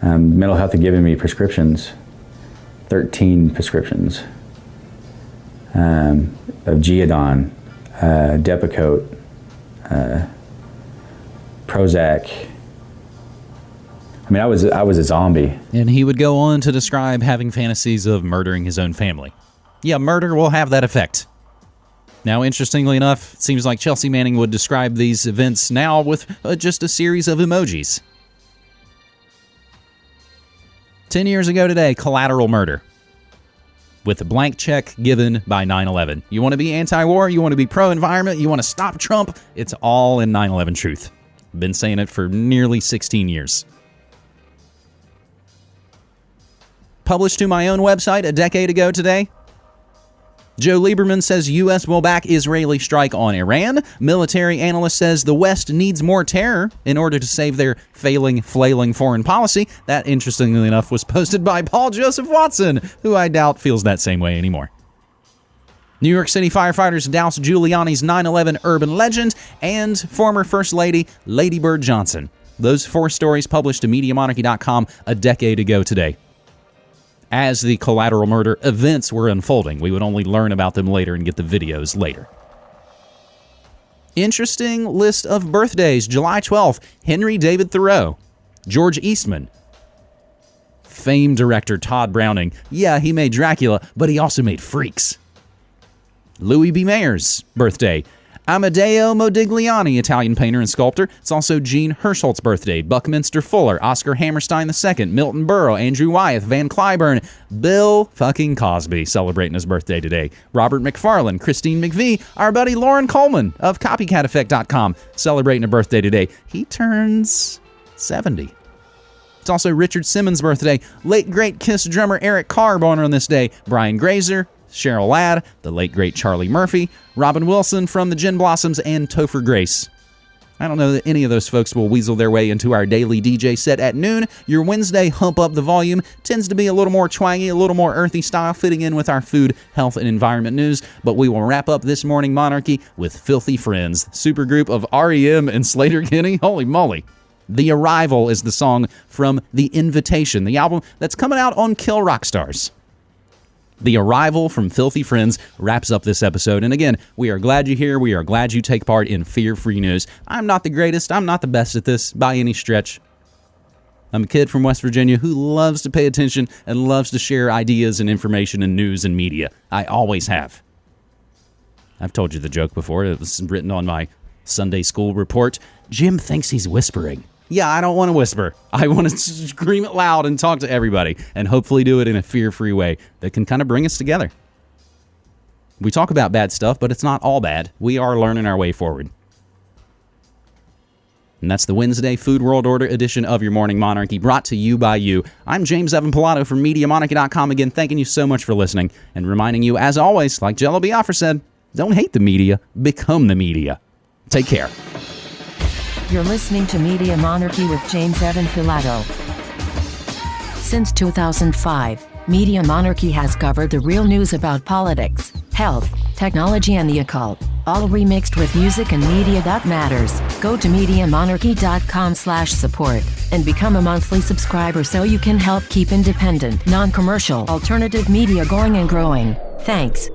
[SPEAKER 15] Um, mental health had given me prescriptions, 13 prescriptions um, of Geodon, uh, Depakote, uh, Prozac. I mean, I was I was a zombie.
[SPEAKER 2] And he would go on to describe having fantasies of murdering his own family. Yeah, murder will have that effect. Now, interestingly enough, it seems like Chelsea Manning would describe these events now with uh, just a series of emojis. 10 years ago today, collateral murder. with a blank check given by 9 11. You want to be anti war, you want to be pro environment, you want to stop Trump, it's all in 9 11 truth. Been saying it for nearly 16 years. Published to my own website a decade ago today, Joe Lieberman says U.S. will back Israeli strike on Iran. Military analyst says the West needs more terror in order to save their failing, flailing foreign policy. That, interestingly enough, was posted by Paul Joseph Watson, who I doubt feels that same way anymore. New York City firefighters douse Giuliani's 9 11 urban legend and former First Lady Lady Bird Johnson. Those four stories published to MediaMonarchy.com a decade ago today as the collateral murder events were unfolding. We would only learn about them later and get the videos later. Interesting list of birthdays. July 12th, Henry David Thoreau, George Eastman, famed director Tod Browning. Yeah, he made Dracula, but he also made Freaks. Louis B. Mayer's birthday, Amedeo Modigliani, Italian painter and sculptor. It's also Jean Hersholt's birthday. Buckminster Fuller, Oscar Hammerstein II, Milton Berle, Andrew Wyeth, Van Cliburn, Bill fucking Cosby celebrating his birthday today. Robert McFarlane, Christine McVie, our buddy Loren Coleman of CopyCatEffect.com celebrating a birthday today. He turns 70. It's also Richard Simmons' birthday. Late great Kiss drummer Eric Carr born on this day. Brian Grazer, Cheryl Ladd, the late great Charlie Murphy, Robin Wilson from the Gin Blossoms, and Topher Grace. I don't know that any of those folks will weasel their way into our daily DJ set at noon. Your Wednesday Hump Up the Volume tends to be a little more twangy, a little more earthy style, fitting in with our food, health, and environment news. But we will wrap up this morning Monarchy with Filthy Friends, supergroup of REM and Sleater-Kinney. Holy moly. The Arrival is the song from The Invitation, the album that's coming out on Kill Rock Stars. The arrival from Filthy Friends wraps up this episode. And again, we are glad you're here. We are glad you take part in Fear Free News. I'm not the greatest, I'm not the best at this by any stretch. I'm a kid from West Virginia who loves to pay attention and loves to share ideas and information and news and media. I always have. I've told you the joke before. It was written on my Sunday school report. Jim thinks he's whispering. Yeah, I don't want to whisper. *laughs* I want to scream it loud and talk to everybody and hopefully do it in a fear free way that can kind of bring us together. We talk about bad stuff, but it's not all bad. We are learning our way forward. And that's the Wednesday Food World Order edition of your Morning Monarchy, brought to you by you. I'm James Evan Pilato from MediaMonarchy.com. Again, thanking you so much for listening and reminding you, as always, like Jello Biafra said, don't hate the media, become the media. Take care.
[SPEAKER 1] You're listening to Media Monarchy with James Evan Pilato. Since 2005, Media Monarchy has covered the real news about politics, health, technology and the occult, all remixed with music and media that matters. Go to MediaMonarchy.com slash support and become a monthly subscriber so you can help keep independent, non-commercial, alternative media going and growing. Thanks.